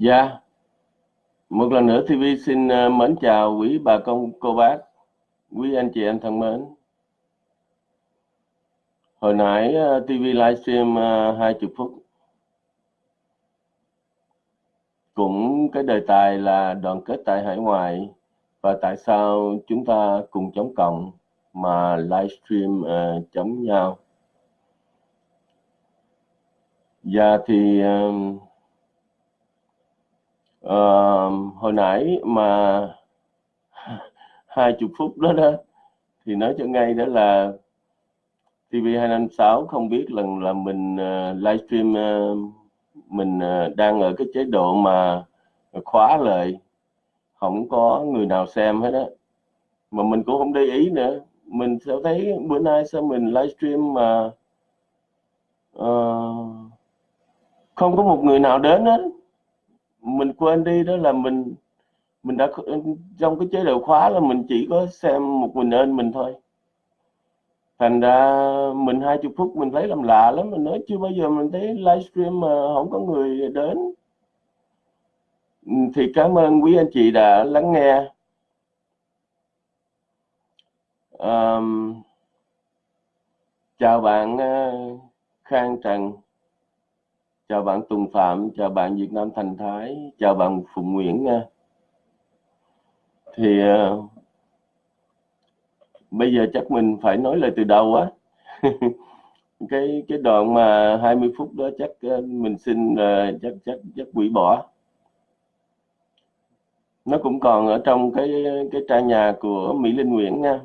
Dạ, một lần nữa TV xin ờ, mến chào quý bà con cô bác, quý anh chị em thân mến. Hồi nãy ờ, TV livestream ờ, 20 phút cũng cái đề tài là đoàn kết tại hải ngoại và tại sao chúng ta cùng chống cộng mà livestream uh, chống nhau. Dạ thì uh, uh, hồi nãy mà hai chục phút đó đó thì nói cho ngay đó là TV256 không biết lần là mình uh, livestream uh, mình uh, đang ở cái chế độ mà khóa lại không có người nào xem hết á. Mà mình cũng không để ý nữa. Mình sẽ thấy bữa nay sao mình livestream mà uh, không có một người nào đến hết mình quên đi đó là mình mình đã trong cái chế độ khóa là mình chỉ có xem một mình ơn mình thôi. Thành ra mình hai chục phút mình thấy làm lạ lắm mình nói chưa bao giờ mình thấy livestream mà không có người đến. Thì cảm ơn quý anh chị đã lắng nghe. Um, chào bạn uh, Khang Trần chào bạn Tùng Phạm chào bạn Việt Nam Thành Thái chào bạn Phụng Nguyễn nha. Thì uh, bây giờ chắc mình phải nói lời từ đầu á. Cái cái đoạn mà 20 phút đó chắc uh, mình xin uh, chắc chắc chắc hủy bỏ. Nó cũng còn ở trong cái cái trang nhà của Mỹ Linh Nguyễn nha.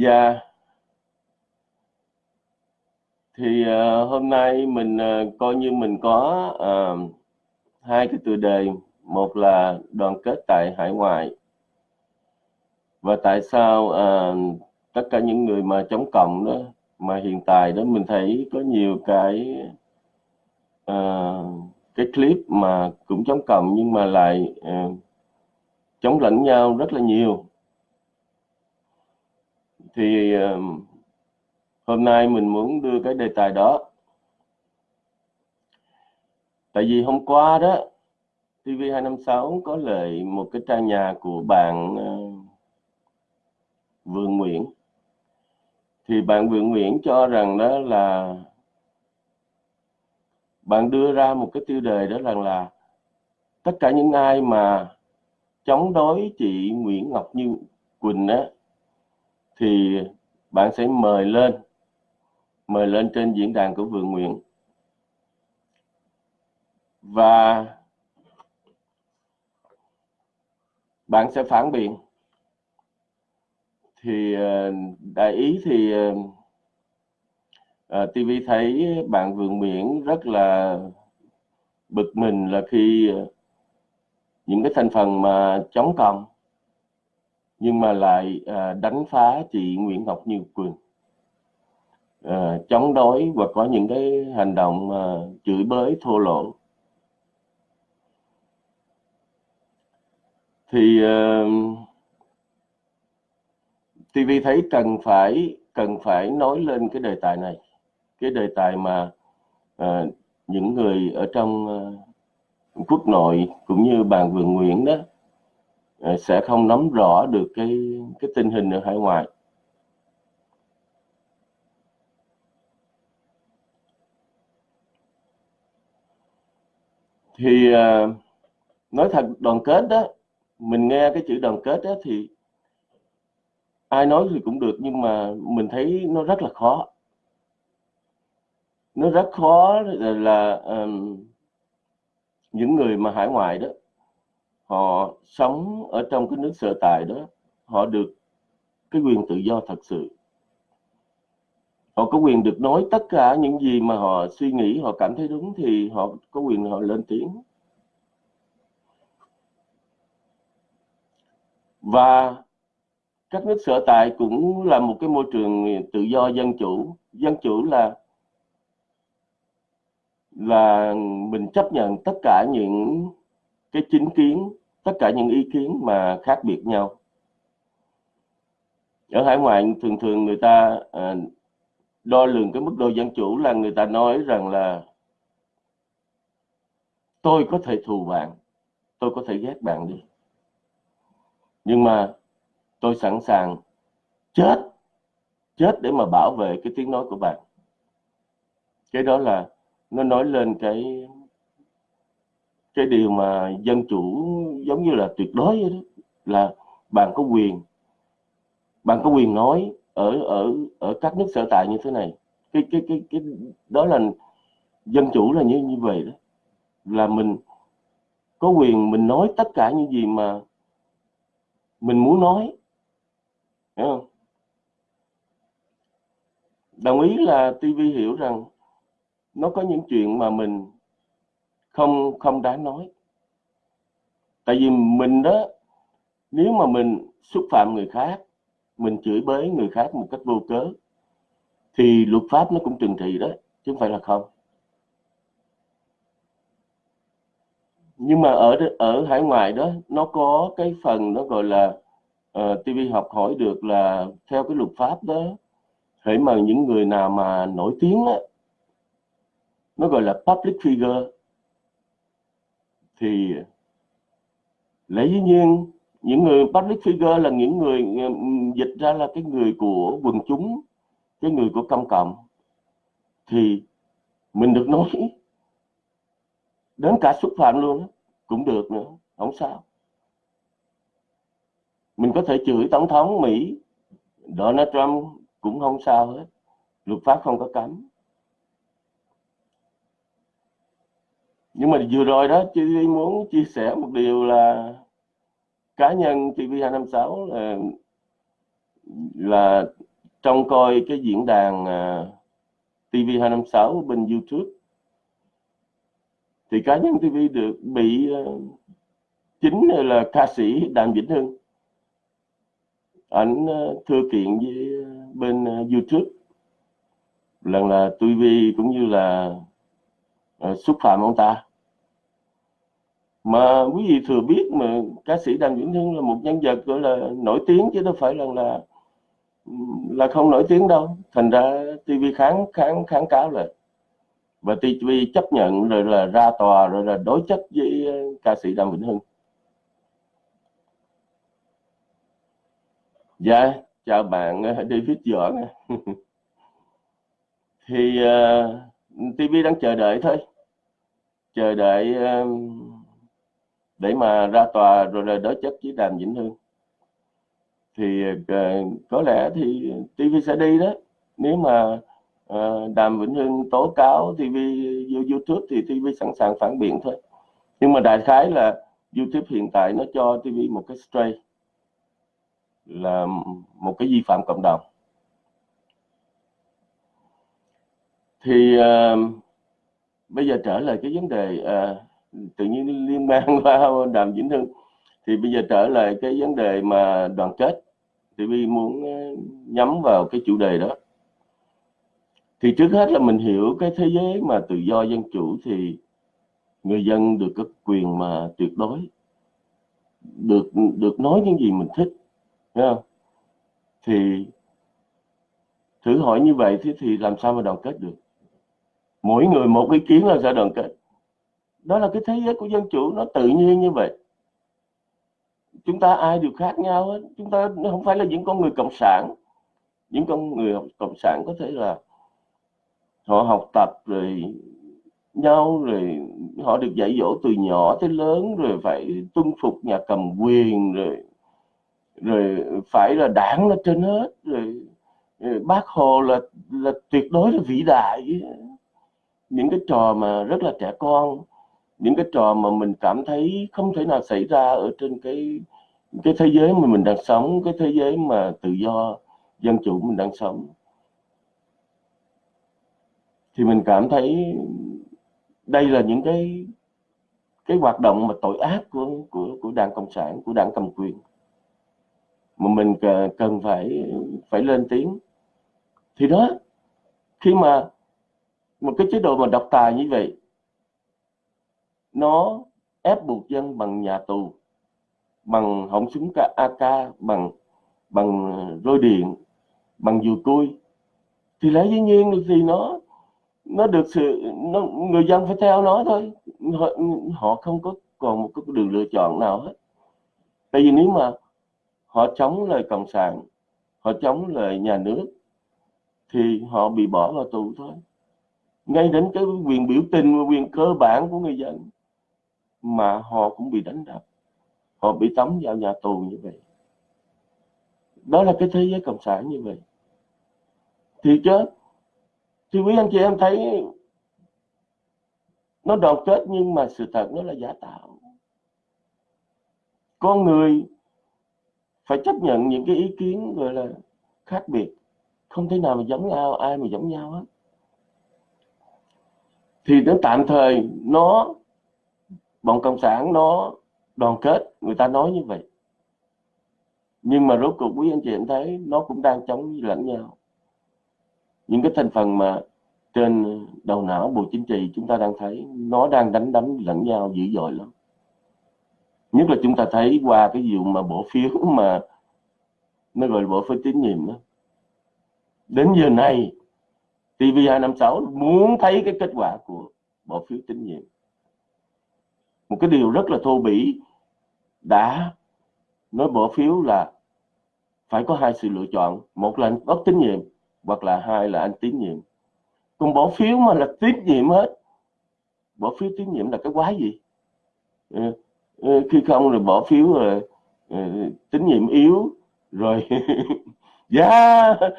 Và yeah thì uh, hôm nay mình uh, coi như mình có uh, hai cái tựa đề. Một là đoàn kết tại hải ngoại. Và tại sao uh, tất cả những người mà chống cộng đó mà hiện tại đó mình thấy có nhiều cái uh, cái clip mà cũng chống cộng nhưng mà lại uh, chống lẫn nhau rất là nhiều. Thì uh, hôm nay mình muốn đưa cái đề tài đó. Tại vì hôm qua đó TV256 có lời một cái trang nhà của bạn ờ, Vương Nguyễn. Thì bạn Vương Nguyễn cho rằng đó là bạn đưa ra một cái tiêu đề đó rằng là tất cả những ai mà chống đối chị Nguyễn Ngọc Như Quỳnh á, thì bạn sẽ mời lên mời lên trên diễn đàn của vườn Nguyện. Và bạn sẽ phản biện. Thì ờ, đại ý thì ờ, ờ, uh, TV thấy bạn vườn nguyễn rất là bực mình là khi những cái thành phần mà chống cộng nhưng mà lại đánh phá chị Nguyễn Ngọc Như Quỳnh à, chống đối và có những cái hành động à, chửi bới thô lỗ. Thì ờ, à, TV thấy cần phải cần phải nói lên cái đề tài này. Cái đề tài mà à, những người ở trong à, quốc nội cũng như bàn vườn Nguyễn đó sẽ không nắm rõ được cái cái tình hình ở hải ngoại. Thì uh, nói thật đoàn kết đó mình nghe cái chữ đoàn kết đó thì ai nói thì cũng được nhưng mà mình thấy nó rất là khó. Nó rất khó là, là um, những người mà hải ngoại đó họ sống ở trong cái nước sở tại đó họ được cái quyền tự do thật sự họ có quyền được nói tất cả những gì mà họ suy nghĩ họ cảm thấy đúng thì họ có quyền họ lên tiếng. Và các nước sở tại cũng là một cái môi trường tự do dân chủ. Dân chủ là là mình chấp nhận tất cả những cái chính kiến tất cả những ý kiến mà khác biệt nhau. Ở hải ngoại thường thường người ta uh, đo lường cái mức độ dân chủ là người ta nói rằng là tôi có thể thù bạn, tôi có thể ghét bạn đi. Nhưng mà tôi sẵn sàng chết chết để mà bảo vệ cái tiếng nói của bạn. Cái đó là nó nói lên cái cái điều mà dân chủ giống như là tuyệt đối vậy đó, là bạn có quyền, bạn có quyền nói ở ở ở các nước sở tại như thế này. Cái cái cái cái, đó là dân chủ là như như vậy đó. Là mình có quyền mình nói tất cả những gì mà mình muốn nói. Hiểu không? Đồng ý là TV hiểu rằng nó có những chuyện mà mình không không đáng nói. Tại vì mình đó, nếu mà mình xúc phạm người khác mình chửi bới người khác một cách vô cớ thì luật pháp nó cũng trừng trị đó chứ không phải là không. Nhưng mà ở ở hải ngoại đó nó có cái phần nó gọi là ờ, uh, TV học hỏi được là theo cái luật pháp đó hãy mà những người nào mà nổi tiếng á nó gọi là public figure thì lấy dĩ nhiên những người public figure là những người dịch ra là cái người của quần chúng, cái người của công cộng thì mình được nói đến cả xúc phạm luôn đó. cũng được nữa, không sao mình có thể chửi tổng thống Mỹ, Donald Trump cũng không sao hết, luật pháp không có cấm nhưng mà vừa rồi đó chị muốn chia sẻ một điều là cá nhân TV256 là là trong coi cái diễn đàn à, uh, TV256 bên YouTube. Thì cá nhân TV được bị uh, chính là ca sĩ Đàm Vĩnh Hưng. Ảnh uh, thưa kiện với uh, bên uh, YouTube. Lần là TV cũng như là uh, xúc phạm ông ta mà quý vị thừa biết mà ca sĩ Đàm Vĩnh Hưng là một nhân vật gọi là nổi tiếng chứ đâu phải là là là không nổi tiếng đâu. Thành ra TV kháng kháng kháng cáo lại và TV chấp nhận rồi là ra tòa rồi là đối chất với ờ, ca sĩ Đàm Vĩnh Hưng. Dạ chào bạn ờ, David Võ thì ờ, uh, TV đang chờ đợi thôi. Chờ đợi uh, để mà ra tòa rồi là đối chất với Đàm Vĩnh Hưng thì ờ, có lẽ thì TV sẽ đi đó. Nếu mà ờ, Đàm Vĩnh Hưng tố cáo TV YouTube thì TV sẵn sàng phản biện thôi. Nhưng mà đại khái là YouTube hiện tại nó cho TV một cái stray là một cái vi phạm cộng đồng. Thì uh, bây giờ trở lại cái vấn đề uh, tự nhiên liên bang qua đàm vĩnh hưng. Thì bây giờ trở lại cái vấn đề mà đoàn kết. Thì vi muốn ờ, nhắm vào cái chủ đề đó. Thì trước hết là mình hiểu cái thế giới mà tự do dân chủ thì người dân được có quyền mà tuyệt đối. Được được nói những gì mình thích thấy không? Thì thử hỏi như vậy thì, thì làm sao mà đoàn kết được? Mỗi người một ý kiến là sẽ đoàn kết đó là cái thế giới của dân chủ nó tự nhiên như vậy. Chúng ta ai đều khác nhau hết. Chúng ta không phải là những con người cộng sản. Những con người cộng sản có thể là họ học tập rồi nhau rồi họ được dạy dỗ từ nhỏ tới lớn rồi phải tuân phục nhà cầm quyền rồi rồi phải là đảng là trên hết rồi, rồi bác hồ là là tuyệt đối là vĩ đại. Những cái trò mà rất là trẻ con những cái trò mà mình cảm thấy không thể nào xảy ra ở trên cái cái thế giới mà mình đang sống, cái thế giới mà tự do, dân chủ mình đang sống. Thì mình cảm thấy đây là những cái cái hoạt động mà tội ác của của của đảng cộng sản, của đảng cầm quyền, mà mình cần phải phải lên tiếng. Thì đó, khi mà một cái chế độ mà độc tài như vậy nó ép buộc dân bằng nhà tù bằng họng súng AK bằng bằng ờ, roi điện bằng dù cui thì lẽ dĩ nhiên thì nó nó được sự nó, người dân phải theo nó thôi. Họ, họ không có còn một cái đường lựa chọn nào hết. Tại vì nếu mà họ chống lời cộng sản họ chống lời nhà nước thì họ bị bỏ vào tù thôi. Ngay đến cái quyền biểu tình quyền cơ bản của người dân mà họ cũng bị đánh đập. Họ bị tống vào nhà tù như vậy. Đó là cái thế giới cộng sản như vậy. Thì chứ thì quý anh chị em thấy nó đoàn kết nhưng mà sự thật nó là giả tạo. Con người phải chấp nhận những cái ý kiến gọi là khác biệt. Không thể nào mà giống nhau, ai mà giống nhau hết. Thì nó tạm thời nó bọn cộng sản nó đoàn kết, người ta nói như vậy. Nhưng mà rốt cuộc quý anh chị em thấy nó cũng đang chống lẫn nhau. Những cái thành phần mà trên đầu não bộ chính trị chúng ta đang thấy, nó đang đánh đấm lẫn nhau dữ dội lắm. Nhất là chúng ta thấy qua cái vụ mà bỏ phiếu mà nó gọi là bỏ phiếu tín nhiệm đó. đến giờ này TV256 muốn thấy cái kết quả của bỏ phiếu tín nhiệm một cái điều rất là thô bỉ đã nói bỏ phiếu là phải có hai sự lựa chọn. Một là anh bất tín nhiệm hoặc là hai là anh tín nhiệm. Còn bỏ phiếu mà là tín nhiệm hết. Bỏ phiếu tín nhiệm là cái quái gì? Ừ, khi không rồi bỏ phiếu rồi ờ, tín nhiệm yếu rồi dạ! Yeah.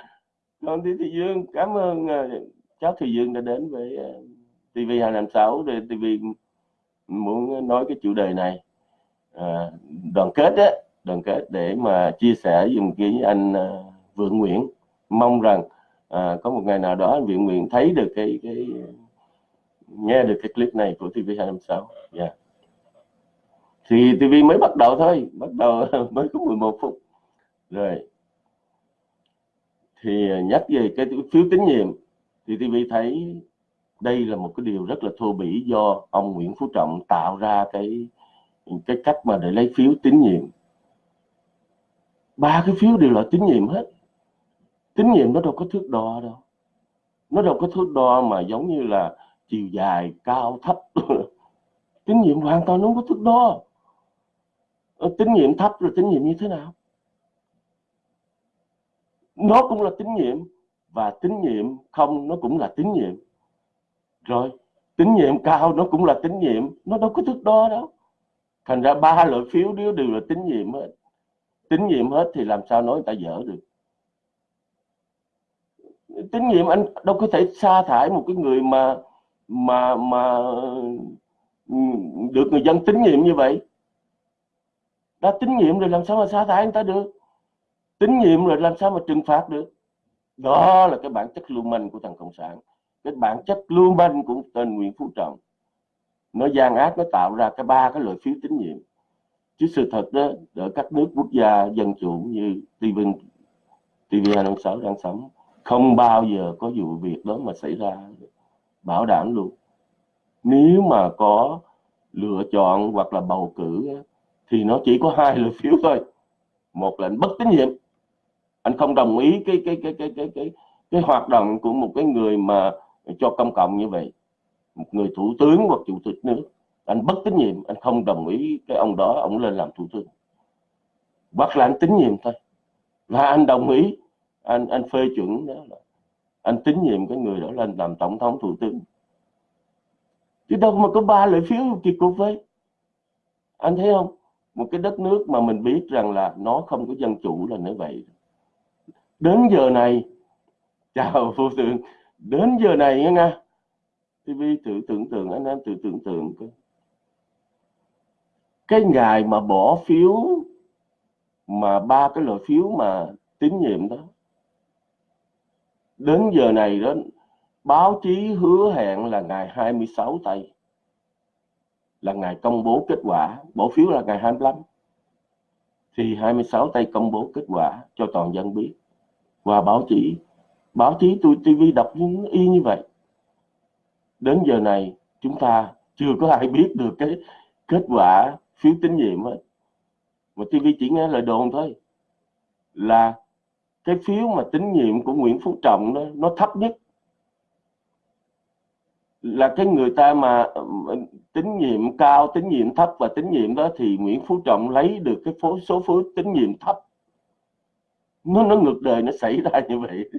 còn thì thị dương cảm ơn cháu thị dương đã đến với uh, tv 256 để tv muốn nói cái chủ đề này. À, đoàn kết á đoàn kết để mà chia sẻ dùng với anh à, Vượng Nguyễn. Mong rằng à, có một ngày nào đó anh Vượng Nguyễn thấy được cái cái nghe được cái clip này của TV 256 yeah. thì TV mới bắt đầu thôi bắt đầu mới có 11 phút. Rồi. Thì à, nhắc về cái phiếu tín nhiệm thì TV thấy đây là một cái điều rất là thô bỉ do ông Nguyễn Phú Trọng tạo ra cái cái cách mà để lấy phiếu tín nhiệm. Ba cái phiếu đều là tín nhiệm hết. Tín nhiệm nó đâu có thước đo đâu. Nó đâu có thước đo mà giống như là chiều dài, cao, thấp. Tín nhiệm hoàn toàn nó không có thước đo. Ờ, tín nhiệm thấp rồi tín nhiệm như thế nào? Nó cũng là tín nhiệm và tín nhiệm không, nó cũng là tín nhiệm rồi, tín nhiệm cao nó cũng là tín nhiệm, nó đâu có thước đo đâu. Thành ra ba loại phiếu đều đều là tín nhiệm hết, tín nhiệm hết thì làm sao nói người ta dở được. Tín nhiệm anh đâu có thể sa thải một cái người mà mà mà được người dân tín nhiệm như vậy. Đã tín nhiệm rồi làm sao mà sa thải người ta được? Tín nhiệm rồi làm sao mà trừng phạt được? Đó là cái bản chất lưu manh của thằng cộng sản cái bản chất lưu manh của tên Nguyễn Phú Trọng, nó gian ác, nó tạo ra cái ba cái loại phiếu tín nhiệm. Chứ sự thật đó, ở các nước quốc gia dân chủ như TV TV 256 đang sống, không bao giờ có vụ việc đó mà xảy ra, bảo đảm luôn. Nếu mà có lựa chọn hoặc là bầu cử thì nó chỉ có hai loại phiếu thôi. Một là anh bất tín nhiệm. Anh không đồng ý cái cái cái cái cái cái cái hoạt động của một cái người mà cho công cộng như vậy. Một người thủ tướng hoặc chủ tịch nước, anh bất tín nhiệm, anh không đồng ý cái ông đó, ông lên làm thủ tướng. Hoặc là anh tín nhiệm thôi. Và anh đồng ý, anh anh phê chuẩn đó là anh tín nhiệm cái người đó lên làm tổng thống, thủ tướng. Chứ đâu mà có ba lợi phiếu kỳ cục với anh thấy không? Một cái đất nước mà mình biết rằng là nó không có dân chủ là như vậy. Đến giờ này, chào phụ tướng đến giờ này nghe nga TV tự tưởng tượng anh em tự tưởng tượng cái cái ngày mà bỏ phiếu, mà ba cái loại phiếu mà tín nhiệm đó, đến giờ này đó, báo chí hứa hẹn là ngày 26 tây, là ngày công bố kết quả, bỏ phiếu là ngày 25 thì 26 tây công bố kết quả cho toàn dân biết, và báo chí báo chí tôi TV đọc y như vậy. Đến giờ này, chúng ta chưa có ai biết được cái kết quả phiếu tín nhiệm ấy mà TV chỉ nghe lời đồn thôi. Là cái phiếu mà tín nhiệm của Nguyễn Phú Trọng đó, nó thấp nhất. Là cái người ta mà tín nhiệm cao, tín nhiệm thấp và tín nhiệm đó thì Nguyễn Phú Trọng lấy được cái phố số phiếu tín nhiệm thấp. Nó nó ngược đời, nó xảy ra như vậy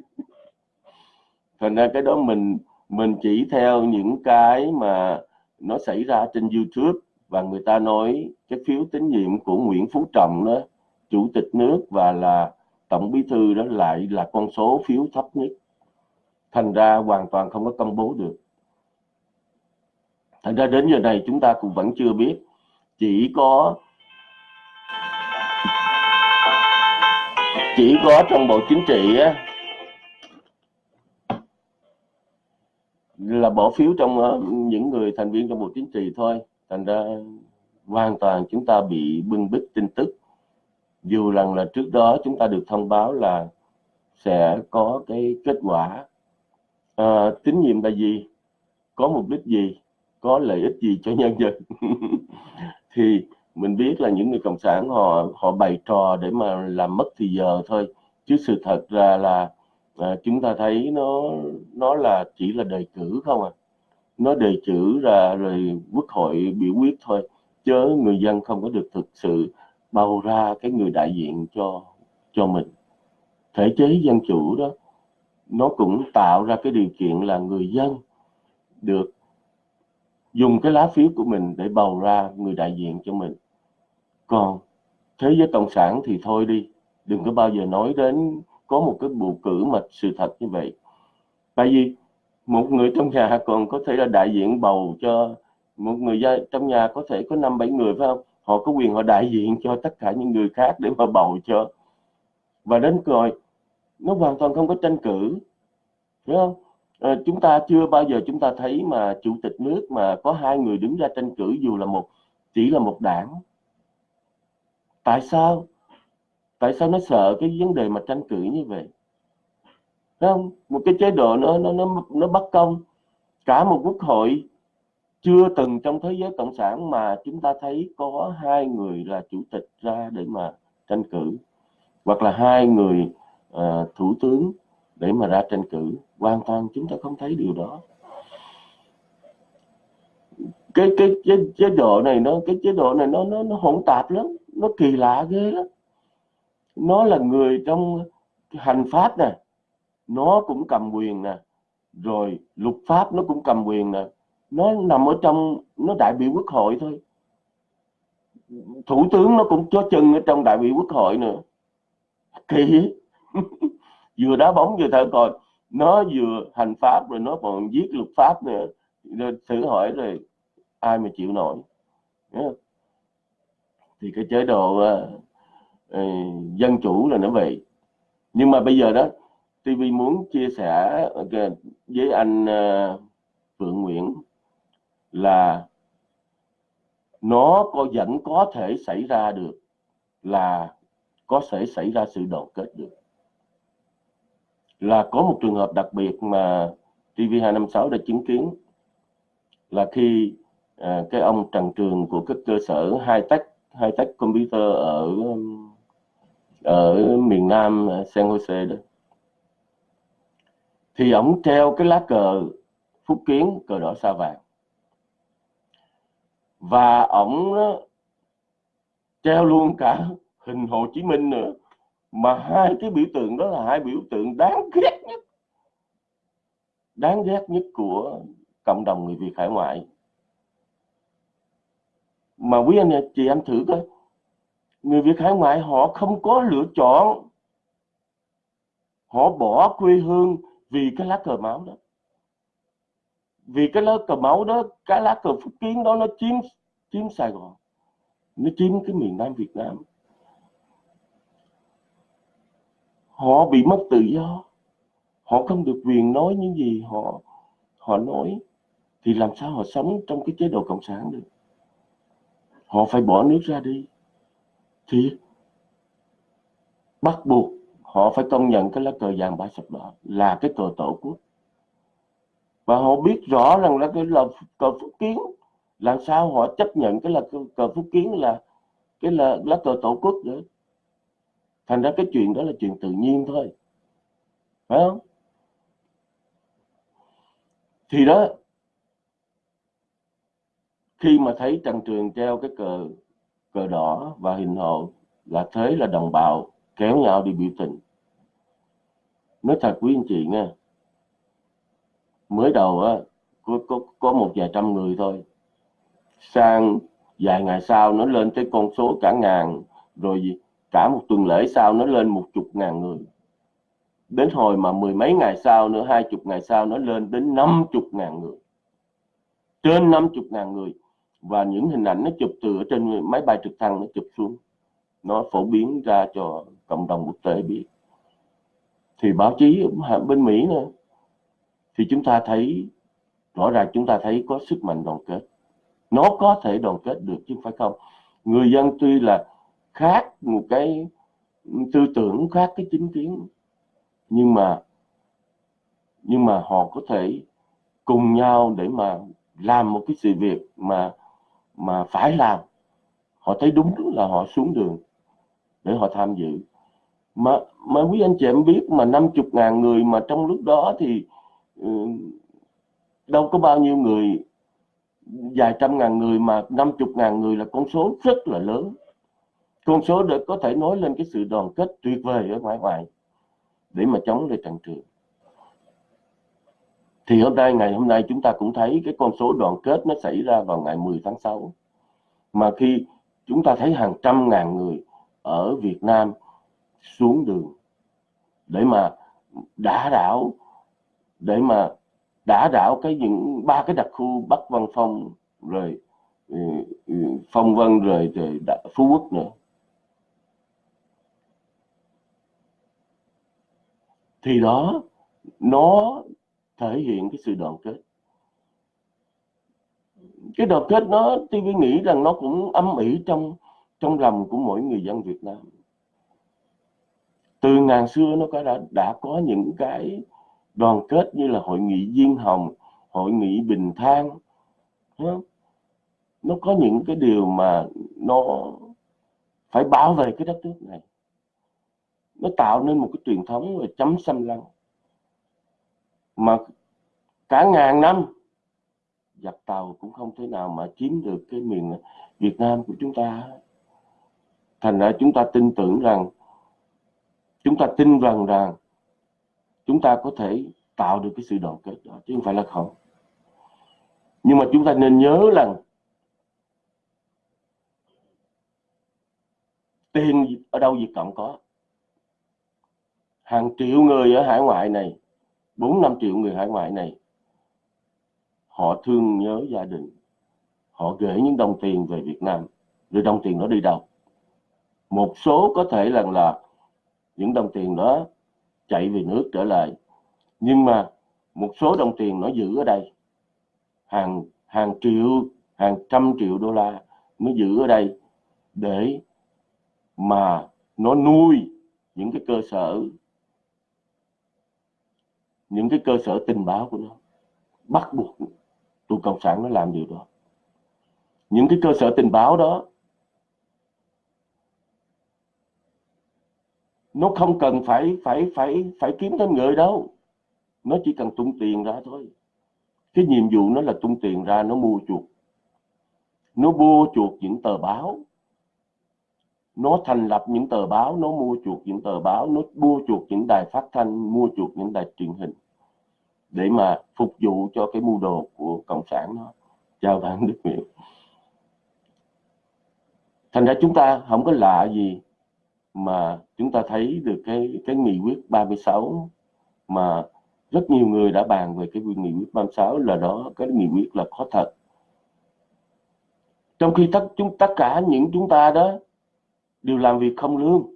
thành ra cái đó mình mình chỉ theo những cái mà nó xảy ra trên YouTube và người ta nói cái phiếu tín nhiệm của Nguyễn Phú Trọng đó chủ tịch nước và là tổng bí thư đó lại là con số phiếu thấp nhất. Thành ra hoàn toàn không có công bố được. Thành ra đến giờ này chúng ta cũng vẫn chưa biết. Chỉ có chỉ có trong bộ chính trị á, là bỏ phiếu trong uh, những người thành viên trong bộ chính trị thôi. Thành ra hoàn toàn chúng ta bị bưng bít tin tức. Dù rằng là trước đó chúng ta được thông báo là sẽ có cái kết quả. À, tín nhiệm là gì? Có mục đích gì? Có lợi ích gì cho nhân dân? Thì mình biết là những người cộng sản họ họ bày trò để mà làm mất thì giờ thôi. Chứ sự thật ra là à, chúng ta thấy nó nó là chỉ là đề cử không à. Nó đề cử ra rồi quốc hội biểu quyết thôi chứ người dân không có được thực sự bầu ra cái người đại diện cho cho mình. Thể chế dân chủ đó nó cũng tạo ra cái điều kiện là người dân được dùng cái lá phiếu của mình để bầu ra người đại diện cho mình. Còn thế giới cộng sản thì thôi đi đừng có bao giờ nói đến có một cái bầu cử mà sự thật như vậy. Tại vì một người trong nhà còn có thể là đại diện bầu cho một người gia trong nhà có thể có năm bảy người phải không? Họ có quyền họ đại diện cho tất cả những người khác để mà bầu cho. Và đến rồi nó hoàn toàn không có tranh cử hiểu không? À, chúng ta chưa bao giờ chúng ta thấy mà chủ tịch nước mà có hai người đứng ra tranh cử dù là một chỉ là một đảng. Tại sao? Tại sao nó sợ cái vấn đề mà tranh cử như vậy? Thấy không? Một cái chế độ nó nó nó nó bất công. Cả một quốc hội chưa từng trong thế giới cộng sản mà chúng ta thấy có hai người là chủ tịch ra để mà tranh cử hoặc là hai người uh, thủ tướng để mà ra tranh cử. Hoàn toàn chúng ta không thấy điều đó. Cái cái chế, chế độ này nó cái chế độ này nó nó nó hỗn tạp lắm. Nó kỳ lạ ghê lắm nó là người trong hành pháp nè, nó cũng cầm quyền nè, rồi luật pháp nó cũng cầm quyền nè. Nó nằm ở trong, nó đại biểu quốc hội thôi. Thủ tướng nó cũng cho chân ở trong đại biểu quốc hội nữa. Kỳ. Vừa đá bóng vừa thở còi nó vừa hành pháp rồi nó còn viết luật pháp nữa. Rồi thử hỏi rồi ai mà chịu nổi. Thì cái chế độ à, Ờ, dân chủ là nó vậy nhưng mà bây giờ đó TV muốn chia sẻ ờ, với anh ờ, Phượng Nguyễn là nó có vẫn có thể xảy ra được là có thể xảy ra sự đoàn kết được. Là có một trường hợp đặc biệt mà TV256 đã chứng kiến là khi à, cái ông Trần Trường của các cơ sở hai tech hai tech computer ở ở miền Nam San Jose đó. Thì ổng treo cái lá cờ phúc kiến, cờ đỏ sao vàng. Và ổng treo luôn cả hình Hồ Chí Minh nữa. Mà hai cái biểu tượng đó là hai biểu tượng đáng ghét nhất. Đáng ghét nhất của cộng đồng người Việt hải ngoại. Mà quý anh chị em thử coi người Việt hải ngoại họ không có lựa chọn. Họ bỏ quê hương vì cái lá cờ máu đó. Vì cái lá cờ máu đó, cái lá cờ phúc kiến đó nó chiếm chiếm Sài Gòn. Nó chiếm cái miền Nam Việt Nam. Họ bị mất tự do. Họ không được quyền nói những gì họ họ nói. Thì làm sao họ sống trong cái chế độ cộng sản được? Họ phải bỏ nước ra đi thì bắt buộc họ phải công nhận cái lá cờ vàng ba sọc đỏ là cái cờ tổ quốc. Và họ biết rõ rằng là cái là cờ phúc kiến, làm sao họ chấp nhận cái là cờ phúc kiến là cái là lá cờ tổ quốc nữa. Thành ra cái chuyện đó là chuyện tự nhiên thôi. Phải không? Thì đó, khi mà thấy trần trường treo cái cờ cờ đỏ và hình hộ là thế là đồng bào kéo nhau đi biểu tình. Nói thật quý anh chị nghe mới đầu á có, có, có một vài trăm người thôi. Sang vài ngày sau nó lên tới con số cả ngàn rồi gì cả một tuần lễ sau nó lên một chục ngàn người. Đến hồi mà mười mấy ngày sau nữa hai chục ngày sau nó lên đến năm chục ngàn người. Trên năm chục ngàn người và những hình ảnh nó chụp từ ở trên máy bay trực thăng nó chụp xuống. Nó phổ biến ra cho cộng đồng quốc tế biết. Thì báo chí bên Mỹ nữa, thì chúng ta thấy, rõ ràng chúng ta thấy có sức mạnh đoàn kết. Nó có thể đoàn kết được chứ phải không. Người dân tuy là khác một cái tư tưởng, khác cái chính kiến, nhưng mà nhưng mà họ có thể cùng nhau để mà làm một cái sự việc mà mà phải làm. Họ thấy đúng là họ xuống đường để họ tham dự. Mà mà quý anh chị em biết mà năm chục ngàn người mà trong lúc đó thì ừ, đâu có bao nhiêu người, vài trăm ngàn người mà năm chục ngàn người là con số rất là lớn. Con số để có thể nói lên cái sự đoàn kết tuyệt vời ở ngoài ngoài để mà chống lại trận trường thì hôm nay ngày hôm nay chúng ta cũng thấy cái con số đoàn kết nó xảy ra vào ngày 10 tháng 6 mà khi chúng ta thấy hàng trăm ngàn người ở Việt Nam xuống đường để mà đả đảo để mà đả đảo cái những ba cái đặc khu Bắc Văn Phong rồi ừ, ừ, Phong Vân rồi, rồi Phú Quốc nữa. Thì đó nó thể hiện cái sự đoàn kết. Cái đoàn kết nó tôi nghĩ rằng nó cũng âm ỉ trong trong lòng của mỗi người dân Việt Nam. Từ ngàn xưa nó có đã, đã có những cái đoàn kết như là hội nghị Diên Hồng hội nghị Bình Thang nó có những cái điều mà nó phải bảo vệ cái đất nước này. Nó tạo nên một cái truyền thống về chấm xâm lăng mà cả ngàn năm, giặc tàu cũng không thể nào mà chiếm được cái miền Việt Nam của chúng ta. Thành ra chúng ta tin tưởng rằng, chúng ta tin rằng rằng chúng ta có thể tạo được cái sự đoàn kết đó, chứ không phải là không. Nhưng mà chúng ta nên nhớ rằng tiền ở đâu Việt Cộng có? Hàng triệu người ở hải ngoại này 4 5 triệu người hải ngoại này, họ thương nhớ gia đình. Họ gửi những đồng tiền về Việt Nam. Rồi đồng tiền đó đi đâu? Một số có thể là là những đồng tiền đó chạy về nước trở lại. Nhưng mà một số đồng tiền nó giữ ở đây. Hàng hàng triệu, hàng trăm triệu đô la nó giữ ở đây để mà nó nuôi những cái cơ sở những cái cơ sở tình báo của nó bắt buộc tụi cộng sản nó làm điều đó. Những cái cơ sở tình báo đó, nó không cần phải phải phải phải kiếm thêm người đâu. Nó chỉ cần tung tiền ra thôi. Cái nhiệm vụ nó là tung tiền ra, nó mua chuột nó mua chuột những tờ báo nó thành lập những tờ báo, nó mua chuộc những tờ báo, nó mua chuộc những đài phát thanh, mua chuộc những đài truyền hình để mà phục vụ cho cái mưu đồ của cộng sản nó chào bạn đức miệng thành ra chúng ta không có lạ gì mà chúng ta thấy được cái cái nghị quyết 36 mà rất nhiều người đã bàn về cái nghị quyết 36 là đó, cái nghị quyết là có thật. Trong khi tất, chúng, tất cả những chúng ta đó đều làm việc không lương.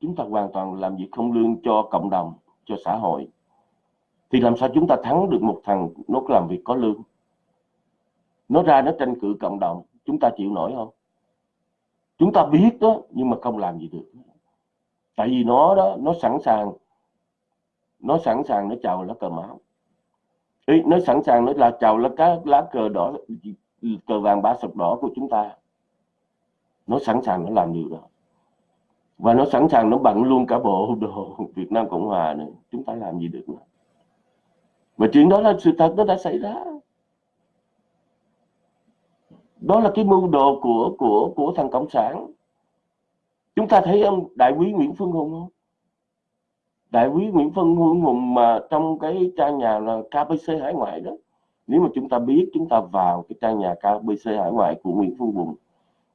Chúng ta hoàn toàn làm việc không lương cho cộng đồng cho xã hội. Thì làm sao chúng ta thắng được một thằng nó làm việc có lương? Nó ra nó tranh cử cộng đồng chúng ta chịu nổi không? Chúng ta biết đó nhưng mà không làm gì được. Tại vì nó đó nó sẵn sàng nó sẵn sàng nó chào lá cờ máu Ý, nó sẵn sàng nó là chào lá cá lá cờ đỏ cờ vàng ba sọc đỏ của chúng ta. Nó sẵn sàng nó làm điều đó và nó sẵn sàng nó bận luôn cả bộ đồ Việt Nam Cộng Hòa này chúng ta làm gì được nữa và chuyện đó là sự thật, nó đã xảy ra. Đó là cái mưu đồ của của của thằng cộng sản. Chúng ta thấy ông đại quý Nguyễn Phương Hùng không? Đại quý Nguyễn Phương Hùng mà trong cái trang nhà là KBC hải ngoại đó. Nếu mà chúng ta biết, chúng ta vào cái trang nhà KBC hải ngoại của Nguyễn Phương Hùng,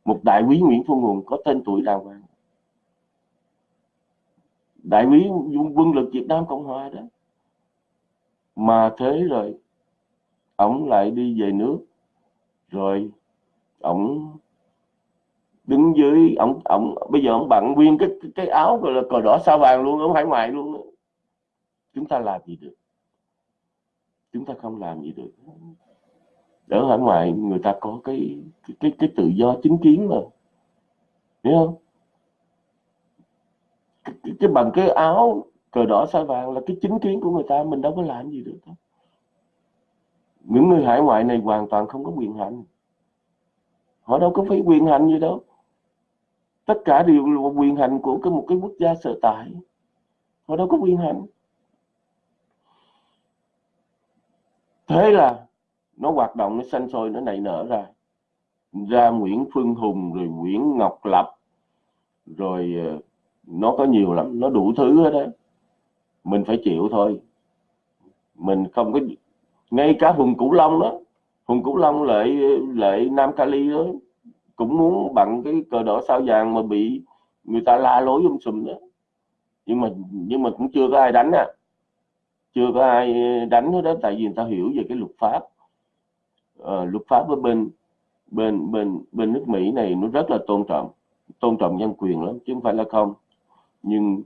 một đại quý Nguyễn Phương Hùng có tên tuổi đàng hoàng đại úy quân lực Việt Nam Cộng Hòa đó. Mà thế rồi ông lại đi về nước. Rồi ông đứng dưới ông ông bây giờ ông bận nguyên cái cái áo gọi là cờ đỏ sao vàng luôn, ổng hải ngoại luôn chúng ta làm gì được? Chúng ta không làm gì được. Ở hải ngoại, người ta có cái cái cái tự do chính kiến mà. Hiểu không? Cái, cái, bằng cái áo cờ đỏ sao vàng là cái chính kiến của người ta mình đâu có làm gì được đó. những người hải ngoại này hoàn toàn không có quyền hành. Họ đâu có phải quyền hành gì đâu. Tất cả đều là quyền hành của cái một cái quốc gia sở tại. Họ đâu có quyền hành. Thế là nó hoạt động nó xanh sôi nó nảy nở ra. Ra Nguyễn Phương Hùng rồi Nguyễn Ngọc Lập rồi ờ, nó có nhiều lắm nó đủ thứ hết đó mình phải chịu thôi. Mình không có ngay cả Hùng Cửu Long đó. Hùng Cửu Long lại lại Nam Cali đó cũng muốn bằng cái cờ đỏ sao vàng mà bị người ta la lối um sùm đó. Nhưng mà nhưng mà cũng chưa có ai đánh à. Chưa có ai đánh hết đó tại vì người ta hiểu về cái luật pháp. À, luật pháp ở bên bên bên bên nước Mỹ này nó rất là tôn trọng tôn trọng nhân quyền lắm chứ không phải là không nhưng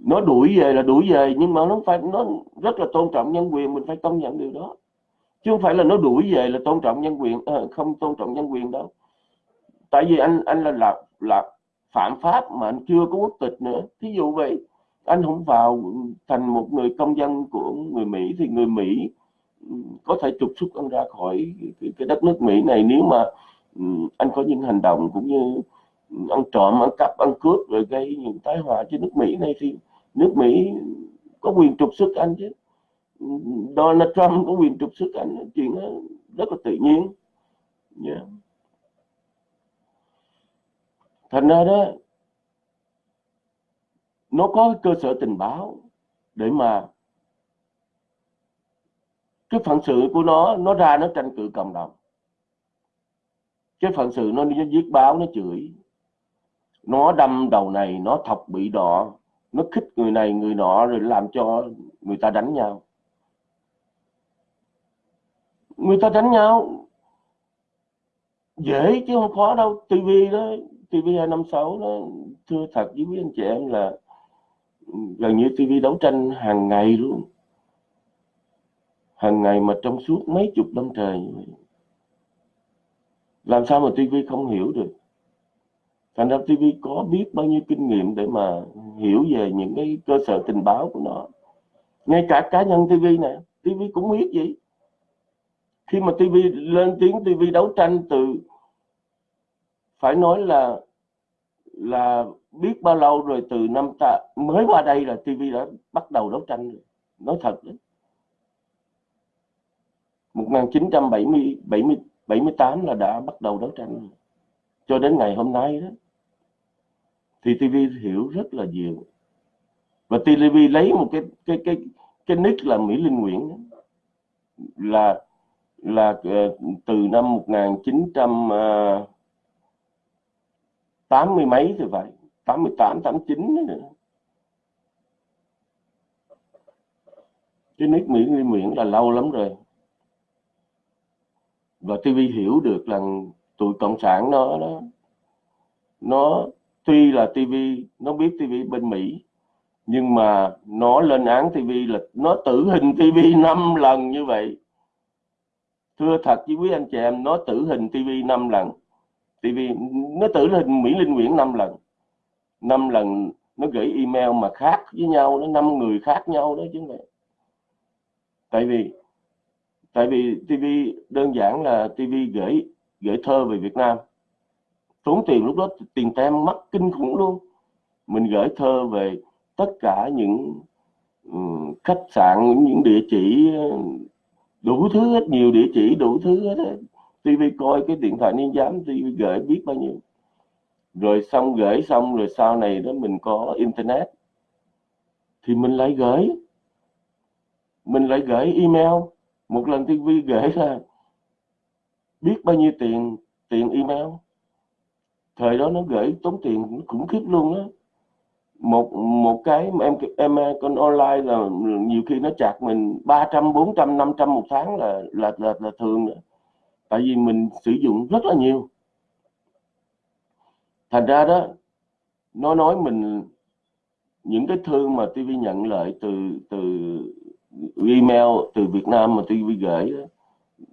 nó đuổi về là đuổi về nhưng mà nó phải nó rất là tôn trọng nhân quyền mình phải công nhận điều đó. Chứ không phải là nó đuổi về là tôn trọng nhân quyền à, không tôn trọng nhân quyền đâu. Tại vì anh anh là là là phạm pháp mà anh chưa có quốc tịch nữa. Thí dụ vậy anh không vào thành một người công dân của người Mỹ thì người Mỹ ừ, có thể trục xuất anh ra khỏi cái đất nước Mỹ này. Nếu mà ừ, anh có những hành động cũng như ăn trộm, ăn cắp, ăn cướp rồi gây những tai họa cho nước Mỹ này thì nước Mỹ có quyền trục xuất anh chứ. Donald Trump có quyền trục xuất anh, chuyện đó rất là tự nhiên. Yeah. thành ra đó, nó có cơ sở tình báo để mà cái phận sự của nó nó ra nó tranh cử cộng đồng. Cái phận sự nó nó giết báo, nó chửi nó đâm đầu này, nó thọc bị đỏ. Nó khích người này, người nọ, rồi làm cho người ta đánh nhau. Người ta đánh nhau. Dễ chứ không khó đâu. Tivi đó TV 256 đó, thưa thật với quý anh chị em là gần như tivi đấu tranh hàng ngày luôn. Hàng ngày mà trong suốt mấy chục năm trời làm sao mà tivi không hiểu được? Thành ra TV có biết bao nhiêu kinh nghiệm để mà hiểu về những cái cơ sở tình báo của nó. Ngay cả cá nhân TV này TV cũng biết gì khi mà TV lên tiếng TV đấu tranh từ, phải nói là là biết bao lâu rồi từ năm ta, mới qua đây là TV đã bắt đầu đấu tranh rồi. Nói thật đấy. 1970 70 78 là đã bắt đầu đấu tranh rồi. cho đến ngày hôm nay đó thì TV hiểu rất là nhiều. Và TV lấy một cái cái cái cái nick là Mỹ Linh Nguyễn đó. là là ờ, từ năm 1980 ờ, mấy thì phải 88 89 nữa cái nick Mỹ Linh Nguyễn là lâu lắm rồi. Và TV hiểu được là tụi cộng sản nó nó nó tuy là TV nó biết TV bên Mỹ, nhưng mà nó lên án TV là nó tử hình TV 5 lần như vậy. Thưa thật với quý anh chị em, nó tử hình TV 5 lần. TV nó tử hình Mỹ Linh Nguyễn 5 lần. 5 lần nó gửi email mà khác với nhau, nó năm người khác nhau đó chứ này tại vì tại vì TV đơn giản là TV gửi gửi thơ về Việt Nam tốn tiền lúc đó tiền tem mất kinh khủng luôn. Mình gửi thơ về tất cả những um, khách sạn những địa chỉ ờ, đủ thứ hết nhiều địa chỉ đủ thứ hết TV coi cái điện thoại niên giám TV gửi biết bao nhiêu. Rồi xong gửi xong rồi sau này đó mình có internet. Thì mình lại gửi. Mình lại gửi email. Một lần TV gửi là biết bao nhiêu tiền tiền email thời đó nó gửi tốn tiền khủng khiếp luôn á. Một một cái em em con online là nhiều khi nó chặt mình 300 400 500 một tháng là là là, là thường nữa. tại vì mình sử dụng rất là nhiều. Thành ra đó nó nói mình những cái thư mà TV nhận lại từ từ email từ Việt Nam mà TV gửi đó,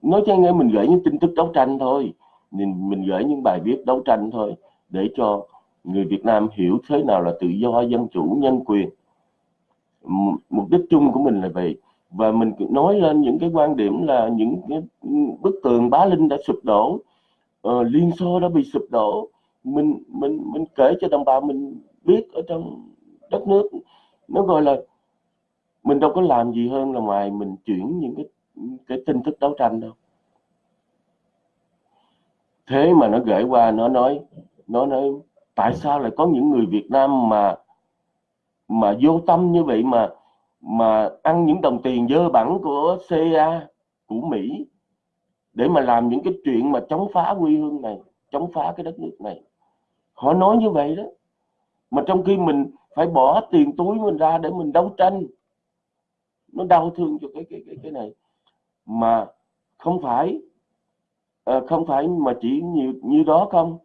nói cho nghe mình gửi những tin tức đấu tranh thôi mình mình gửi những bài viết đấu tranh thôi để cho người Việt Nam hiểu thế nào là tự do dân chủ nhân quyền. Mục đích chung của mình là vậy. Và mình nói lên những cái quan điểm là những cái bức tường bá linh đã sụp đổ uh, liên xô đã bị sụp đổ. Mình mình mình kể cho đồng bào mình biết ở trong đất nước nó gọi là mình đâu có làm gì hơn là ngoài mình chuyển những cái cái tin tức đấu tranh đâu thế mà nó gửi qua, nó nói nó nói, tại sao lại có những người Việt Nam mà mà vô tâm như vậy mà mà ăn những đồng tiền dơ bẩn của CIA của Mỹ, để mà làm những cái chuyện mà chống phá quê hương này, chống phá cái đất nước này? Họ nói như vậy đó. Mà trong khi mình phải bỏ tiền túi mình ra để mình đấu tranh, nó đau thương cho cái cái cái cái này. Mà không phải à, không phải mà chỉ như, như đó không?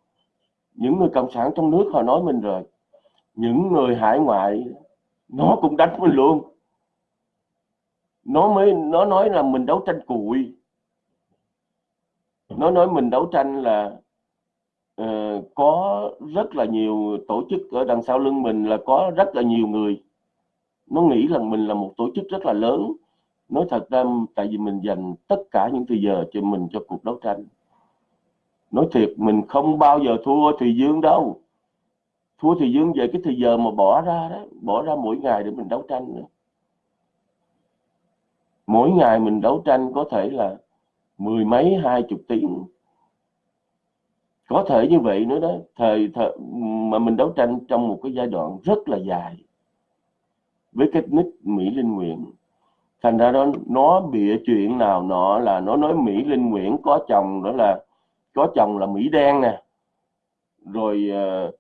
Những người cộng sản trong nước họ nói mình rồi. Những người hải ngoại nó cũng đánh mình luôn. Nó mới nó nói là mình đấu tranh cùi. Nó nói mình đấu tranh là uh, có rất là nhiều tổ chức ở đằng sau lưng mình là có rất là nhiều người. Nó nghĩ rằng mình là một tổ chức rất là lớn nói thật ra tại vì mình dành tất cả những thời giờ cho mình cho cuộc đấu tranh. Nói thiệt mình không bao giờ thua Thùy Dương đâu. Thua Thùy Dương về cái thời giờ mà bỏ ra đó bỏ ra mỗi ngày để mình đấu tranh nữa. mỗi ngày mình đấu tranh có thể là mười mấy hai chục tiếng. Có thể như vậy nữa đó. Thời, thời mà mình đấu tranh trong một cái giai đoạn rất là dài. Với cái nick Mỹ Linh Nguyện thành ra đó nó bịa chuyện nào nọ là nó nói Mỹ Linh Nguyễn có chồng đó là có chồng là Mỹ đen nè. Rồi ờ,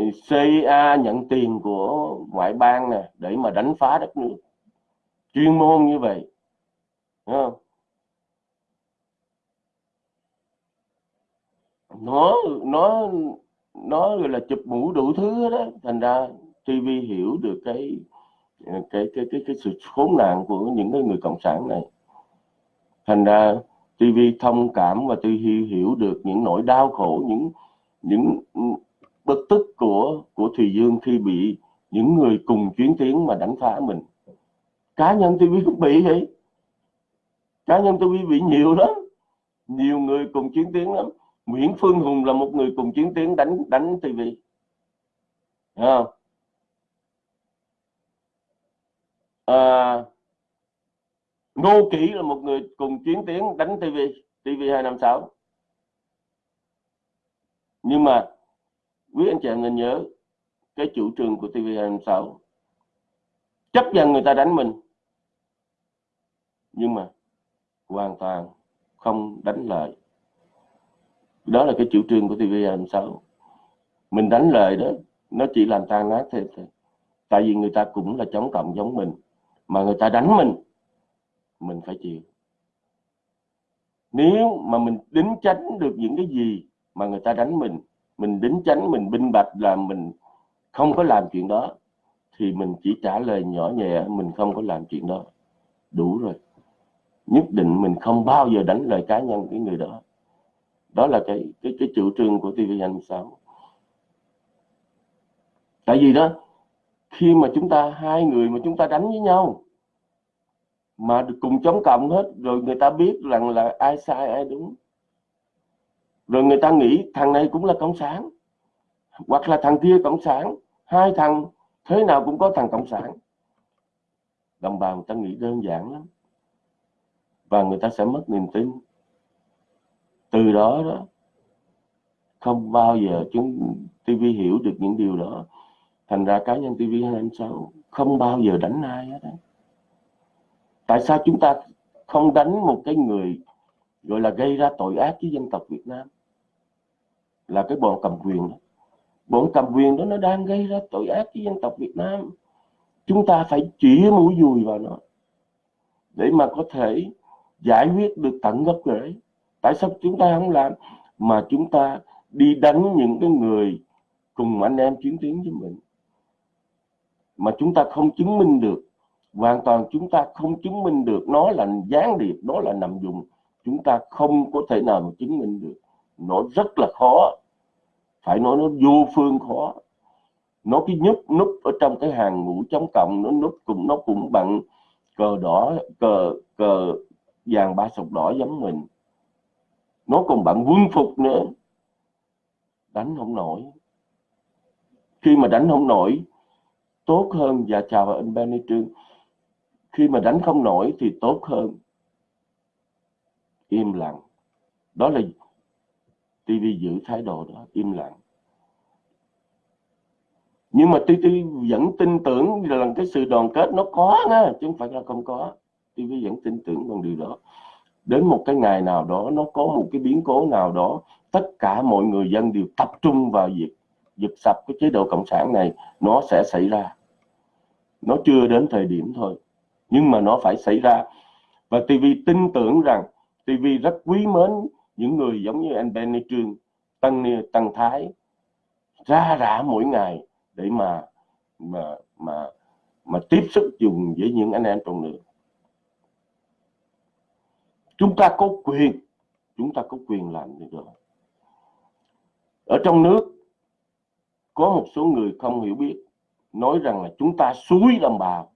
uh, CIA nhận tiền của ngoại bang nè để mà đánh phá đất nước. Chuyên môn như vậy Đúng không? nó nó nó gọi là chụp mũ đủ thứ đó thành ra TV hiểu được cái cái cái cái cái sự khốn nạn của những cái người cộng sản này. Thành ra TV thông cảm và TV hiểu được những nỗi đau khổ, những những bực tức của của Thùy Dương khi bị những người cùng chuyến tiến mà đánh phá mình. Cá nhân TV cũng bị vậy. Cá nhân TV bị nhiều lắm. Nhiều người cùng chiến tiến lắm. Nguyễn Phương Hùng là một người cùng chiến tiến đánh đánh TV không? À, Ngô Kỷ là một người cùng chiến tiến đánh TV TV256 nhưng mà quý anh chị em nên nhớ cái chủ trương của TV256 chấp nhận người ta đánh mình nhưng mà hoàn toàn không đánh lại đó là cái chủ trương của TV256 mình đánh lời đó nó chỉ làm tan nát thêm thôi. Tại vì người ta cũng là chống cộng giống mình mà người ta đánh mình mình phải chịu. Nếu mà mình đính tránh được những cái gì mà người ta đánh mình mình đính tránh mình binh bạch là mình không có làm chuyện đó, thì mình chỉ trả lời nhỏ nhẹ, mình không có làm chuyện đó. Đủ rồi. Nhất định mình không bao giờ đánh lời cá nhân cái người đó. Đó là cái cái cái chủ trương của TV26 tại vì đó khi mà chúng ta, hai người mà chúng ta đánh với nhau, mà cùng chống cộng hết, rồi người ta biết rằng là ai sai, ai đúng. Rồi người ta nghĩ thằng này cũng là cộng sản, hoặc là thằng kia cộng sản, hai thằng thế nào cũng có thằng cộng sản. Đồng bào người ta nghĩ đơn giản lắm, và người ta sẽ mất niềm tin. Từ đó đó, không bao giờ chúng TV hiểu được những điều đó thành ra cá nhân TV 256 không bao giờ đánh ai hết tại sao chúng ta không đánh một cái người gọi là gây ra tội ác với dân tộc Việt Nam? Là cái bọn cầm quyền đó. Bọn cầm quyền đó nó đang gây ra tội ác với dân tộc Việt Nam. Chúng ta phải chỉ mũi dùi vào nó để mà có thể giải quyết được tận gốc rễ tại sao chúng ta không làm? Mà chúng ta đi đánh những cái người cùng anh em chiến tuyến với mình mà chúng ta không chứng minh được, hoàn toàn chúng ta không chứng minh được, nó là gián điệp, nó là nằm dùng, chúng ta không có thể nào mà chứng minh được. Nó rất là khó, phải nói nó vô phương khó. Nó cái nhúc núp ở trong cái hàng ngũ chống cộng, nó núp cùng, nó cũng bằng cờ đỏ, cờ cờ vàng ba sọc đỏ giống mình. Nó còn bạn quân phục nữa. Đánh không nổi. Khi mà đánh không nổi tốt hơn và chào anh Benny Trương. Khi mà đánh không nổi thì tốt hơn. Im lặng. Đó là TV giữ thái độ đó, im lặng. Nhưng mà TV vẫn tin tưởng là cái sự đoàn kết nó có nha, chứ không phải là không có. TV vẫn tin tưởng bằng điều đó. Đến một cái ngày nào đó, nó có một cái biến cố nào đó, tất cả mọi người dân đều tập trung vào việc dịch sập cái chế độ cộng sản này, nó sẽ xảy ra. Nó chưa đến thời điểm thôi, nhưng mà nó phải xảy ra. Và TV tin tưởng rằng TV rất quý mến những người giống như anh Benny Trương Tăng Tăng Thái, ra rã mỗi ngày để mà mà mà mà tiếp xúc dùng với những anh em trong nước. Chúng ta có quyền, chúng ta có quyền làm được. Rồi ở trong nước có một số người không hiểu biết, nói rằng là chúng ta suối đồng bào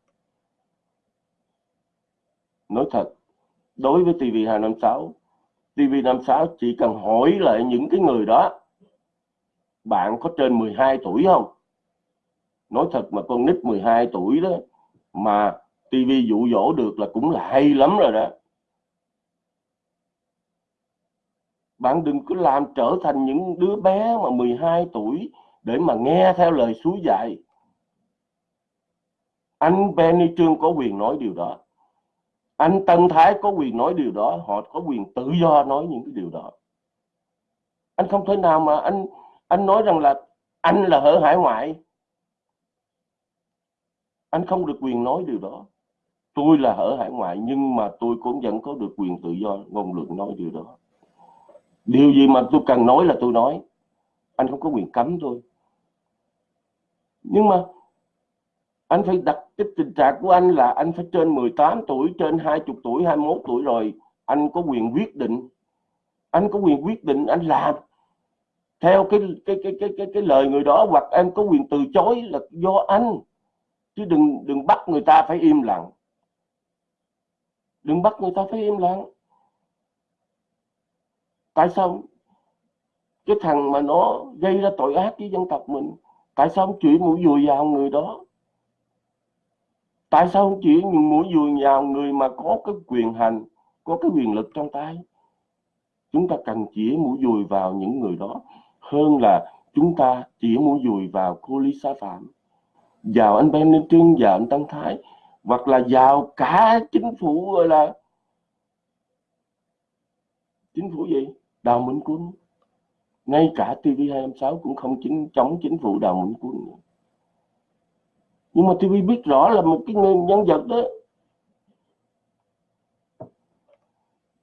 nói thật, đối với TV256 TV56 chỉ cần hỏi lại những cái người đó, bạn có trên 12 tuổi không? Nói thật mà con nít 12 tuổi đó, mà TV dụ dỗ được là cũng là hay lắm rồi đó. Bạn đừng cứ làm trở thành những đứa bé mà 12 tuổi để mà nghe theo lời suối dạy. Anh Benny Trương có quyền nói điều đó. Anh Tân Thái có quyền nói điều đó. Họ có quyền tự do nói những cái điều đó. Anh không thể nào mà anh anh nói rằng là anh là ở hải ngoại. Anh không được quyền nói điều đó. Tôi là ở hải ngoại, nhưng mà tôi cũng vẫn có được quyền tự do ngôn luận nói điều đó. Điều gì mà tôi cần nói là tôi nói. Anh không có quyền cấm tôi nhưng mà anh phải đặt cái tình trạng của anh là anh phải trên 18 tuổi trên 20 tuổi 21 tuổi rồi anh có quyền quyết định. Anh có quyền quyết định anh làm. Theo cái cái cái cái cái, cái lời người đó hoặc em có quyền từ chối là do anh. Chứ đừng đừng bắt người ta phải im lặng. Đừng bắt người ta phải im lặng. Tại sao? Cái thằng mà nó gây ra tội ác với dân tộc mình tại sao không chửi mũi dùi vào người đó? Tại sao không chỉ mũi dùi vào người mà có cái quyền hành, có cái quyền lực trong tay? Chúng ta cần chỉ mũi dùi vào những người đó hơn là chúng ta chỉ mũi dùi vào cô Lisa Phạm, vào anh Ben Ninh Trương, vào anh Tân Thái, hoặc là vào cả chính phủ, gọi là chính phủ gì? Đào Minh Quân ngay cả TV256 cũng không chính chống chính phủ Đào Minh Quân nữa. nhưng mà TV biết rõ là một cái nhân vật đó.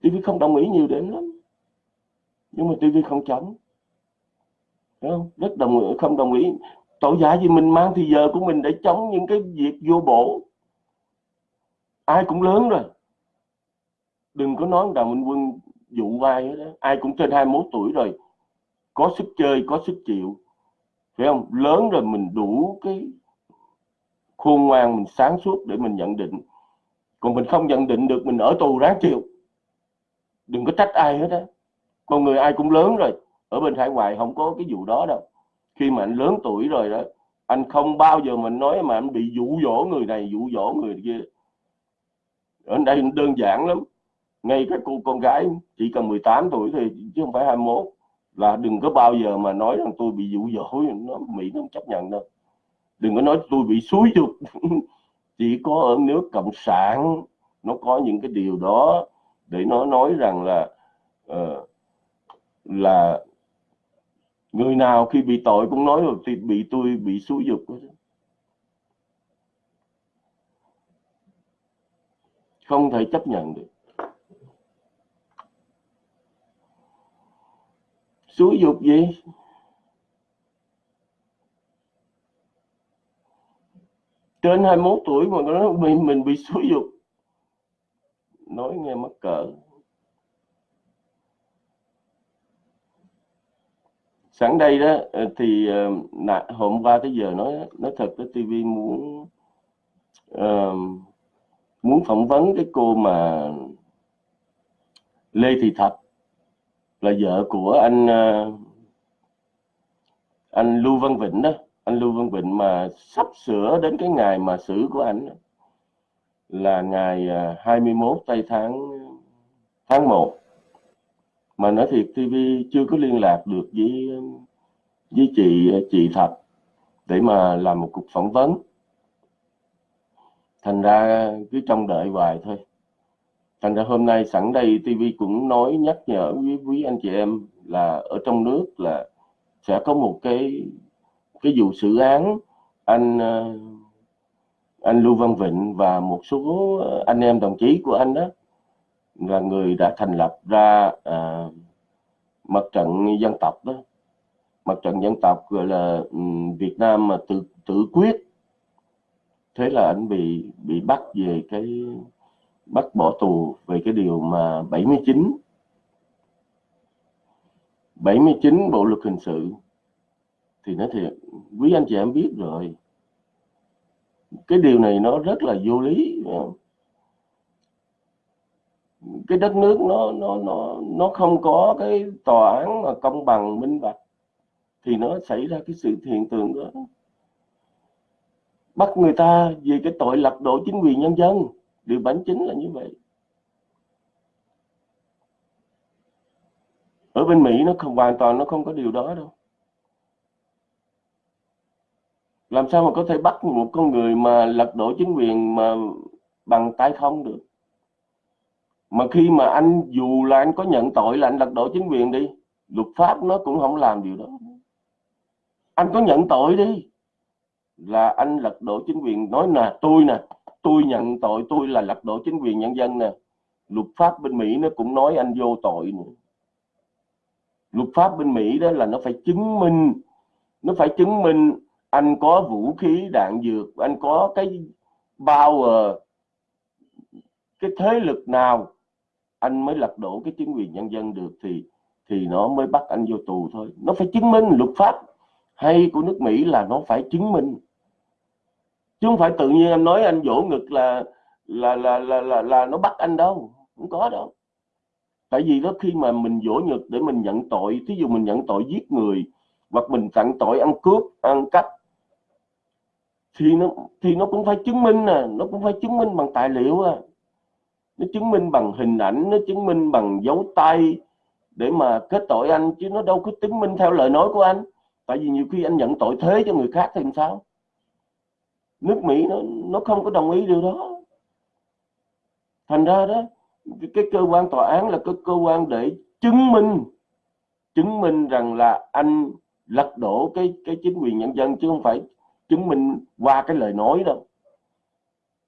TV không đồng ý nhiều đến lắm. Nhưng mà TV không chống. Không? rất đồng ý, không đồng ý. Tội giả gì mình mang thì giờ của mình để chống những cái việc vô bổ. Ai cũng lớn rồi. Đừng có nói đào minh quân dụ vai đó. ai cũng trên 21 tuổi rồi có sức chơi, có sức chịu. Phải không? Lớn rồi mình đủ cái khôn ngoan mình sáng suốt để mình nhận định. Còn mình không nhận định được, mình ở tù ráng chịu. Đừng có trách ai hết á. Con người ai cũng lớn rồi. Ở bên hải ngoại không có cái vụ đó đâu. Khi mà anh lớn tuổi rồi đó, anh không bao giờ mình nói mà anh bị dụ dỗ người này, dụ dỗ người kia. Ở đây đơn giản lắm. Ngay các cô con gái chỉ cần 18 tuổi thì chứ không phải 21 là đừng có bao giờ mà nói rằng tôi bị dụ dỗ nó mỹ nó không chấp nhận đâu. Đừng có nói tôi bị xúi dục. Chỉ có ở nước cộng sản nó có những cái điều đó để nó nói rằng là uh, là người nào khi bị tội cũng nói rồi thì bị tôi bị xúi dục không thể chấp nhận được. Xúi dục gì? Trên 21 tuổi mà nó mình mình bị xúi dục. Nói nghe mắc cỡ. Sẵn đây đó ờ, thì ờ, hôm qua tới giờ nói nói thật cái TV muốn uh, muốn phỏng vấn cái cô mà Lê Thị Thạch là vợ của anh ờ, anh Lưu Văn Vịnh đó. Anh Lưu Văn Vịnh mà sắp sửa đến cái ngày mà xử của anh là ngày ờ, 21 tây tháng tháng 1 mà nói thiệt TV chưa có liên lạc được với ờ, với chị chị Thạch để mà làm một cuộc phỏng vấn. Thành ra cứ trông đợi hoài thôi thành ra hôm nay sẵn đây TV cũng nói nhắc nhở với quý anh chị em là ở trong nước là sẽ có một cái cái vụ xử án anh ờ, anh Lưu Văn Vịnh và một số ờ, anh em đồng chí của anh đó. Là người đã thành lập ra à, mặt trận dân tộc đó. Mặt trận dân tộc gọi là ừ, Việt Nam mà tự tự quyết. Thế là anh bị bị bắt về cái bắt bỏ tù về cái điều mà 79 79 bộ luật hình sự. Thì nói thiệt, quý anh chị em biết rồi. Cái điều này nó rất là vô lý. Cái đất nước nó nó nó nó không có cái tòa án mà công bằng, minh bạch. Thì nó xảy ra cái sự hiện tượng đó. Bắt người ta vì cái tội lật đổ chính quyền nhân dân điều bản chính là như vậy. Ở bên Mỹ nó không, hoàn toàn nó không có điều đó đâu. Làm sao mà có thể bắt một con người mà lật đổ chính quyền mà bằng tay không được? Mà khi mà anh, dù là anh có nhận tội là anh lật đổ chính quyền đi, luật pháp nó cũng không làm điều đó. Anh có nhận tội đi, là anh lật đổ chính quyền. Nói là tôi nè tôi nhận tội, tôi là lật đổ chính quyền nhân dân nè. Luật pháp bên Mỹ nó cũng nói anh vô tội nữa luật pháp bên Mỹ đó là nó phải chứng minh, nó phải chứng minh anh có vũ khí, đạn dược, anh có cái power, cái thế lực nào anh mới lật đổ cái chính quyền nhân dân được thì thì nó mới bắt anh vô tù thôi. Nó phải chứng minh luật pháp hay của nước Mỹ là nó phải chứng minh chứ không phải tự nhiên anh nói anh vỗ ngực là là là là là, là nó bắt anh đâu không có đâu. Tại vì đó khi mà mình vỗ ngực để mình nhận tội thí dụ mình nhận tội giết người hoặc mình tặng tội ăn cướp ăn cắp thì nó thì nó cũng phải chứng minh nè nó cũng phải chứng minh bằng tài liệu à. Nó chứng minh bằng hình ảnh nó chứng minh bằng dấu tay để mà kết tội anh chứ nó đâu có chứng minh theo lời nói của anh. Tại vì nhiều khi anh nhận tội thế cho người khác thì làm sao? Nước Mỹ nó nó không có đồng ý điều đó. Thành ra đó, cái cơ quan tòa án là cái cơ quan để chứng minh chứng minh rằng là anh lật đổ cái cái chính quyền nhân dân chứ không phải chứng minh qua cái lời nói đâu.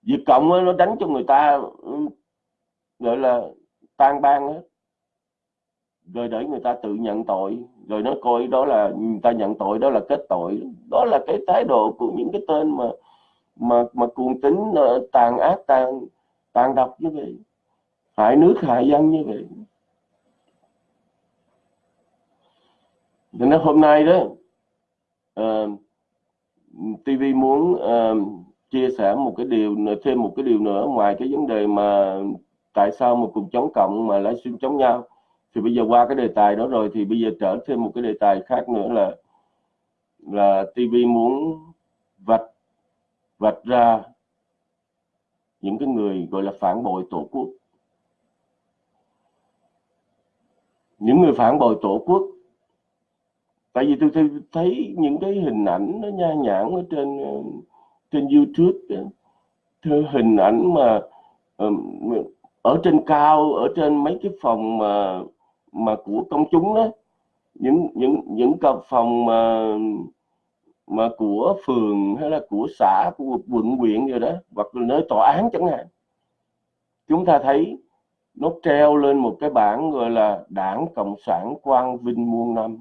Việt Cộng nó đánh cho người ta, gọi là, tan ban hết. Rồi để người ta tự nhận tội, rồi nó coi đó là, người ta nhận tội đó là kết tội. Đó là cái thái độ của những cái tên mà mà mà cuồng tính ờ, tàn ác tàn tàn độc như vậy hại nước hại dân như vậy. Nên hôm nay đó ờ, uh, TV muốn uh, chia sẻ một cái điều thêm một cái điều nữa ngoài cái vấn đề mà tại sao một cuộc chống cộng mà lại xuyên chống nhau. Thì bây giờ qua cái đề tài đó rồi thì bây giờ trở thêm một cái đề tài khác nữa là là TV muốn vạch vạch ra những cái người gọi là phản bội tổ quốc những người phản bội tổ quốc tại vì tôi, tôi thấy những cái hình ảnh nó nha nhãn ở trên ờ, trên YouTube đó. hình ảnh mà ở trên cao ở trên mấy cái phòng mà mà của công chúng đó những những những cặp phòng mà mà của phường hay là của xã, của quận, huyện rồi đó, hoặc là nơi tòa án chẳng hạn, chúng ta thấy nó treo lên một cái bảng gọi là đảng cộng sản quang vinh muôn năm.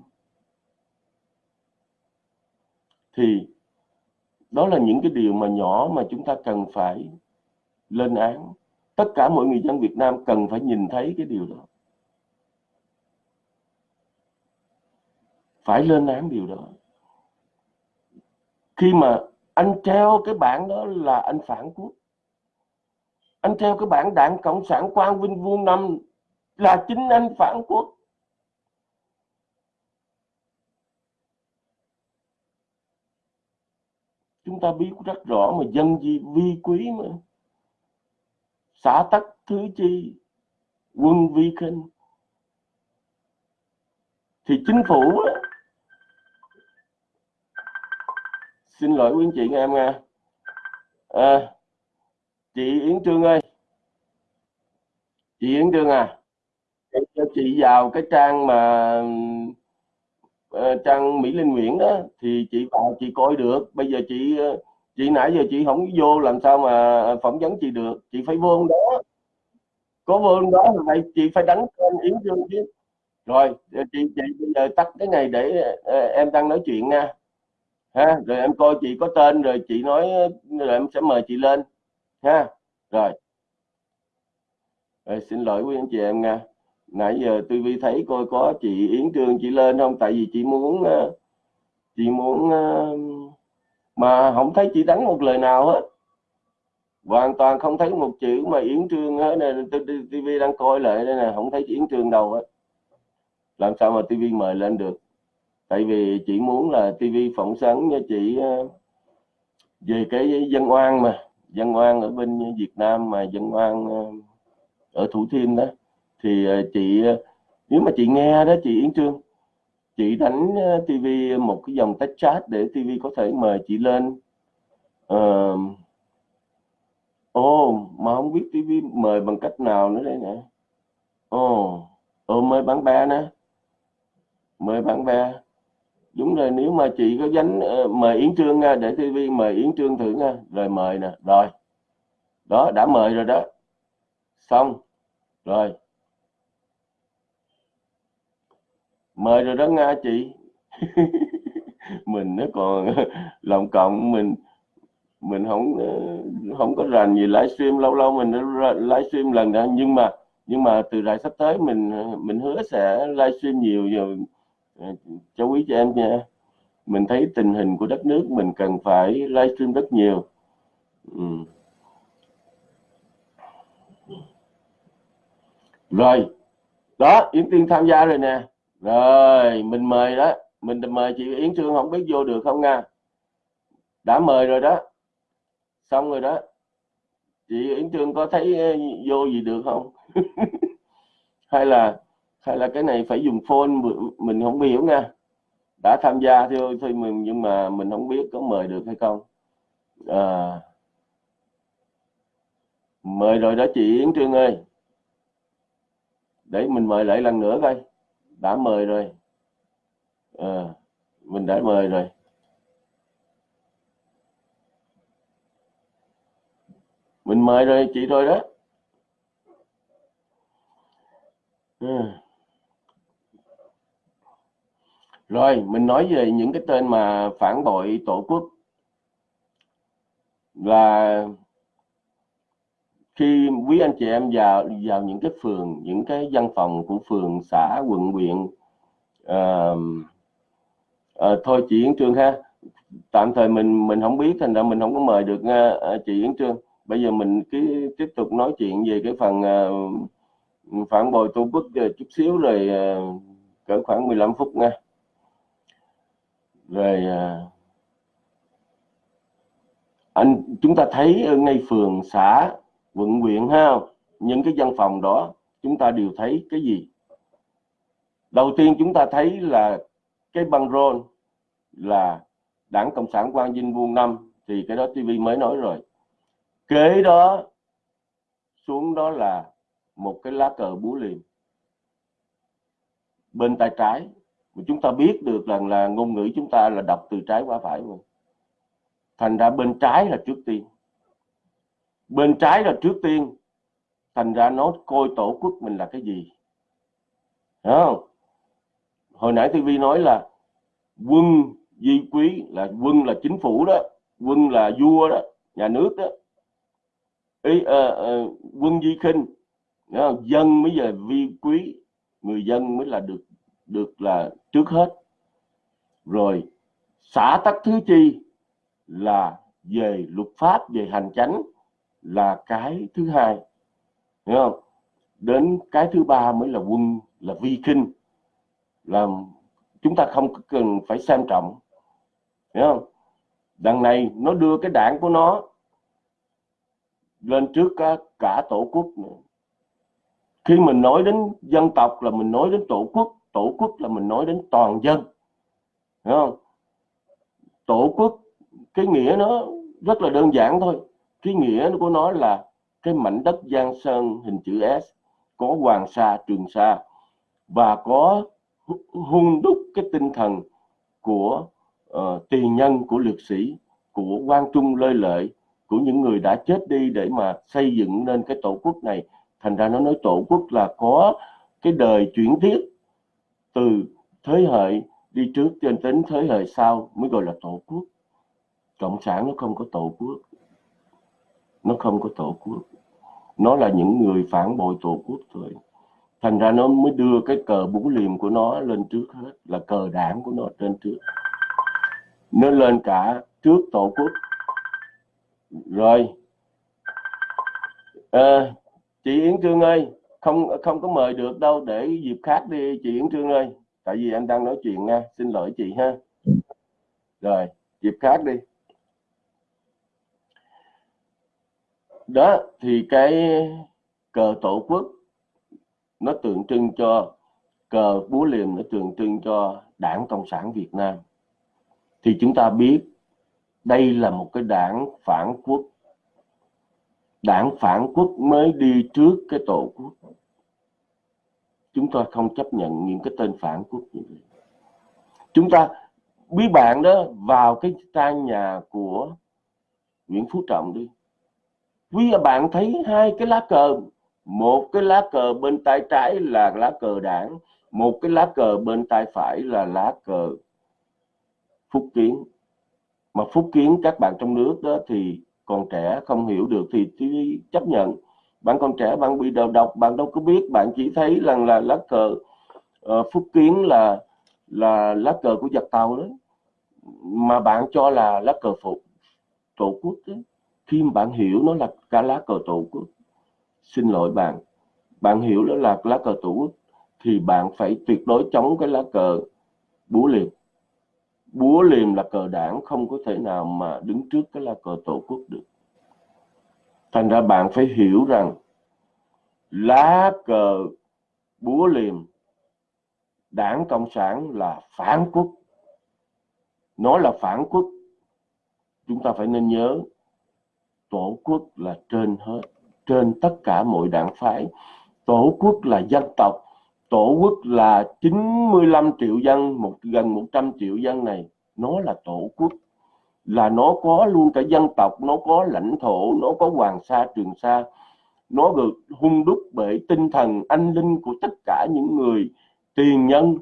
Thì đó là những cái điều mà nhỏ mà chúng ta cần phải lên án. Tất cả mọi người dân Việt Nam cần phải nhìn thấy cái điều đó. Phải lên án điều đó khi mà anh treo cái bảng đó là anh phản quốc. Anh treo cái bảng đảng cộng sản quang vinh vuông năm là chính anh phản quốc. Chúng ta biết rất rõ mà dân gì vi quý mà. Xã tắc thứ chi quân vi khinh. Thì chính phủ đó, xin lỗi quý anh chị nghe em nha à, chị Yến Trương ơi. Chị Yến Trương à? Cho chị vào cái trang mà uh, trang Mỹ Linh Nguyễn đó thì chị vào chị coi được. Bây giờ chị ờ, chị nãy giờ chị không vô làm sao mà ờ, phỏng vấn chị được? Chị phải vô đó. Có vô đó thì vậy chị phải đánh tên Yến Trương chứ. Rồi chị chị bây giờ tắt cái này để em đang nói chuyện nha ha, rồi em coi chị có tên, rồi chị nói, rồi em sẽ mời chị lên. Ha, rồi. Rồi, xin lỗi quý anh chị em nha. Nãy giờ tôi vi thấy coi có chị Yến Trương chị lên không? Tại vì chị muốn ờ, chị muốn ờ, mà không thấy chị đánh một lời nào hết. Hoàn toàn không thấy một chữ mà Yến Trương hết này TV đang coi lại đây nè. Không thấy Yến Trương đâu hết. Làm sao mà TV mời lên được? Tại vì chị muốn là TV phỏng vấn cho chị ờ, về cái dân oan mà dân oan ở bên Việt Nam mà dân oan ờ, ở Thủ Thiêm đó. Thì ờ, chị nếu mà chị nghe đó chị Yến Trương chị đánh TV một cái dòng tách chat để TV có thể mời chị lên. Uh, ồ mà không biết TV mời bằng cách nào nữa đây nè. Ồ ồ mời bán ba nè. Mời bán ba đúng rồi, nếu mà chị có dánh ờ, mời Yến Trương nha, để TV mời Yến Trương thử nha. Rồi mời nè, rồi. Đó, đã mời rồi đó. Xong. Rồi. Mời rồi đó nga chị. Mình nó còn lòng cộng, mình mình không ờ, không có rành gì livestream, lâu lâu mình livestream lần đó. Nhưng mà nhưng mà từ đại sắp tới mình ờ, mình hứa sẽ livestream nhiều rồi chú cháu quý cho em nha. Mình thấy tình hình của đất nước mình cần phải livestream rất nhiều. Ừ. rồi. Đó, Yến Tiên tham gia rồi nè. Rồi, mình mời đó. Mình mời chị Yến Trương không biết vô được không nha. Đã mời rồi đó. Xong rồi đó. Chị Yến Trương có thấy ờ, vô gì được không? Hay là hay là cái này phải dùng phone mình không hiểu nha. Đã tham gia thôi thôi mình nhưng mà mình không biết có mời được hay không. À, mời rồi đó chị Yến Trương ơi. Để mình mời lại lần nữa coi. Đã mời rồi. À, mình đã mời rồi. Mình mời rồi chị rồi đó. À. Rồi, mình nói về những cái tên mà phản bội tổ quốc. Là khi quý anh chị em vào vào những cái phường, những cái văn phòng của phường, xã, quận, huyện à, à, thôi chị Yến Trương ha. Tạm thời mình mình không biết thành ra mình không có mời được uh, chị Yến Trương. Bây giờ mình cứ tiếp tục nói chuyện về cái phần uh, phản bội tổ quốc chút xíu rồi cỡ khoảng 15 phút nha rồi à, anh, chúng ta thấy ở ngay phường xã, quận, huyện ha, những cái văn phòng đó, chúng ta đều thấy cái gì? Đầu tiên chúng ta thấy là cái băng rôn là đảng cộng sản quang vinh vuông năm, thì cái đó tv mới nói rồi. Kế đó, xuống đó là một cái lá cờ búa liềm. Bên tay trái chúng ta biết được rằng là ngôn ngữ chúng ta là đọc từ trái qua phải mà. Thành ra bên trái là trước tiên. Bên trái là trước tiên thành ra nó coi tổ quốc mình là cái gì. Đúng không? Hồi nãy tivi nói là quân di quý là quân là chính phủ đó quân là vua đó nhà nước đó. Ý, uh, uh, quân di khinh dân mới giờ vi quý người dân mới là được được là trước hết. Rồi xã tắc thứ chi là về luật pháp về hành chánh là cái thứ hai. Hiểu không? Đến cái thứ ba mới là quân là vi kinh. Là chúng ta không cần phải xem trọng. Hiểu không? Đằng này nó đưa cái đảng của nó lên trước cả, cả tổ quốc nữa. Khi mình nói đến dân tộc là mình nói đến tổ quốc tổ quốc là mình nói đến toàn dân. Đúng không? Tổ quốc cái nghĩa nó rất là đơn giản thôi. Cái nghĩa của nó là cái mảnh đất giang sơn hình chữ S có hoàng sa trường sa và có hung đúc cái tinh thần của ờ, uh, tiền nhân của liệt sĩ của quan trung lơi lợi của những người đã chết đi để mà xây dựng nên cái tổ quốc này. Thành ra nó nói tổ quốc là có cái đời chuyển tiếp từ thế hệ đi trước cho đến thế hệ sau mới gọi là tổ quốc. Cộng sản nó không có tổ quốc. Nó không có tổ quốc. Nó là những người phản bội tổ quốc thôi. Thành ra nó mới đưa cái cờ bú liềm của nó lên trước hết là cờ đảng của nó trên trước. Nó lên cả trước tổ quốc. Rồi. À, chị Yến Trương ơi không không có mời được đâu, để dịp khác đi chị Yến Trương ơi. Tại vì anh đang nói chuyện nha, xin lỗi chị ha. Rồi, dịp khác đi. Đó, thì cái cờ tổ quốc nó tượng trưng cho, cờ búa liềm nó tượng trưng cho đảng cộng sản việt nam. Thì chúng ta biết đây là một cái đảng phản quốc đảng phản quốc mới đi trước cái tổ quốc. Chúng ta không chấp nhận những cái tên phản quốc như vậy. Chúng ta, bí bạn đó, vào cái trang nhà của Nguyễn Phú Trọng đi. Quý bạn thấy hai cái lá cờ. Một cái lá cờ bên tay trái là lá cờ đảng. Một cái lá cờ bên tay phải là lá cờ phúc kiến. Mà phúc kiến các bạn trong nước đó thì còn trẻ không hiểu được thì, thì chấp nhận. Bạn còn trẻ bạn bị đầu độc bạn đâu có biết. Bạn chỉ thấy rằng là lá cờ uh, phúc kiến là là lá cờ của giặc tàu đó. Mà bạn cho là lá cờ phụ tổ quốc đó. Khi mà bạn hiểu nó là cả lá cờ tổ quốc xin lỗi bạn. Bạn hiểu đó là lá cờ tổ quốc thì bạn phải tuyệt đối chống cái lá cờ búa liềm búa liềm là cờ đảng không có thể nào mà đứng trước cái là cờ tổ quốc được. Thành ra bạn phải hiểu rằng lá cờ búa liềm, đảng cộng sản là phản quốc. Nó là phản quốc, chúng ta phải nên nhớ tổ quốc là trên hết, trên tất cả mọi đảng phái. Tổ quốc là dân tộc tổ quốc là 95 triệu dân, một, gần 100 triệu dân này, nó là tổ quốc. Là nó có luôn cả dân tộc, nó có lãnh thổ, nó có hoàng sa, trường sa. Nó được hung đúc bởi tinh thần anh linh của tất cả những người tiền nhân.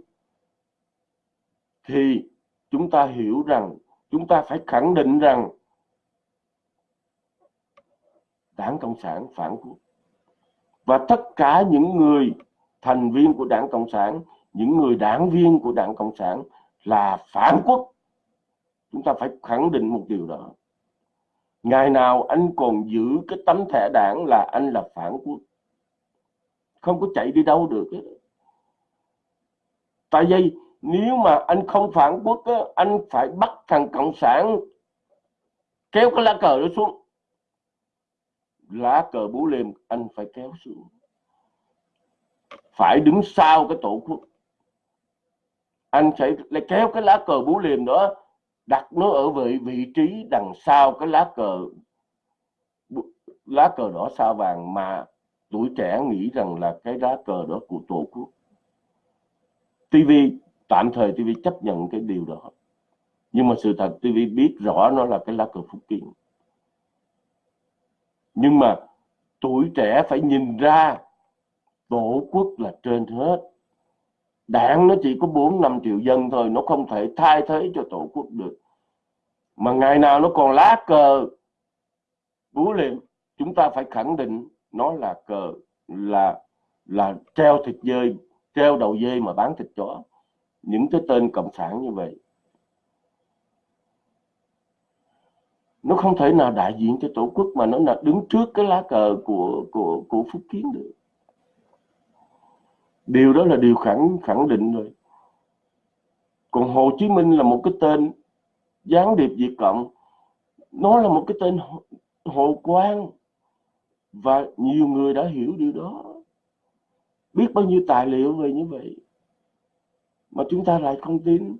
Thì chúng ta hiểu rằng, chúng ta phải khẳng định rằng đảng Cộng sản phản quốc. Và tất cả những người thành viên của đảng Cộng sản, những người đảng viên của đảng Cộng sản là phản quốc. Chúng ta phải khẳng định một điều đó. Ngày nào anh còn giữ cái tấm thẻ đảng là anh là phản quốc. không có chạy đi đâu được tại vì nếu mà anh không phản quốc á, anh phải bắt thằng cộng sản kéo cái lá cờ đó xuống lá cờ bú liềm anh phải kéo xuống phải đứng sau cái tổ quốc. Anh sẽ lại kéo cái lá cờ bú liềm đó, đặt nó ở vị vị trí đằng sau cái lá cờ lá cờ đỏ sao vàng mà tuổi trẻ nghĩ rằng là cái lá cờ đó của tổ quốc. TV tạm thời TV chấp nhận cái điều đó. Nhưng mà sự thật TV biết rõ nó là cái lá cờ Phúc Kiến nhưng mà tuổi trẻ phải nhìn ra tổ quốc là trên hết. Đảng nó chỉ có 4 5 triệu dân thôi, nó không thể thay thế cho tổ quốc được. Mà ngày nào nó còn lá cờ, búa liềm chúng ta phải khẳng định nó là cờ, là là treo thịt dơi treo đầu dê mà bán thịt chó. Những cái tên cộng sản như vậy, nó không thể nào đại diện cho tổ quốc mà nó là đứng trước cái lá cờ của của của phúc kiến được điều đó là điều khẳng khẳng định rồi. Còn hồ chí minh là một cái tên gián điệp việt cộng. Nó là một cái tên hồ quang. Và nhiều người đã hiểu điều đó. Biết bao nhiêu tài liệu về như vậy. Mà chúng ta lại không tin.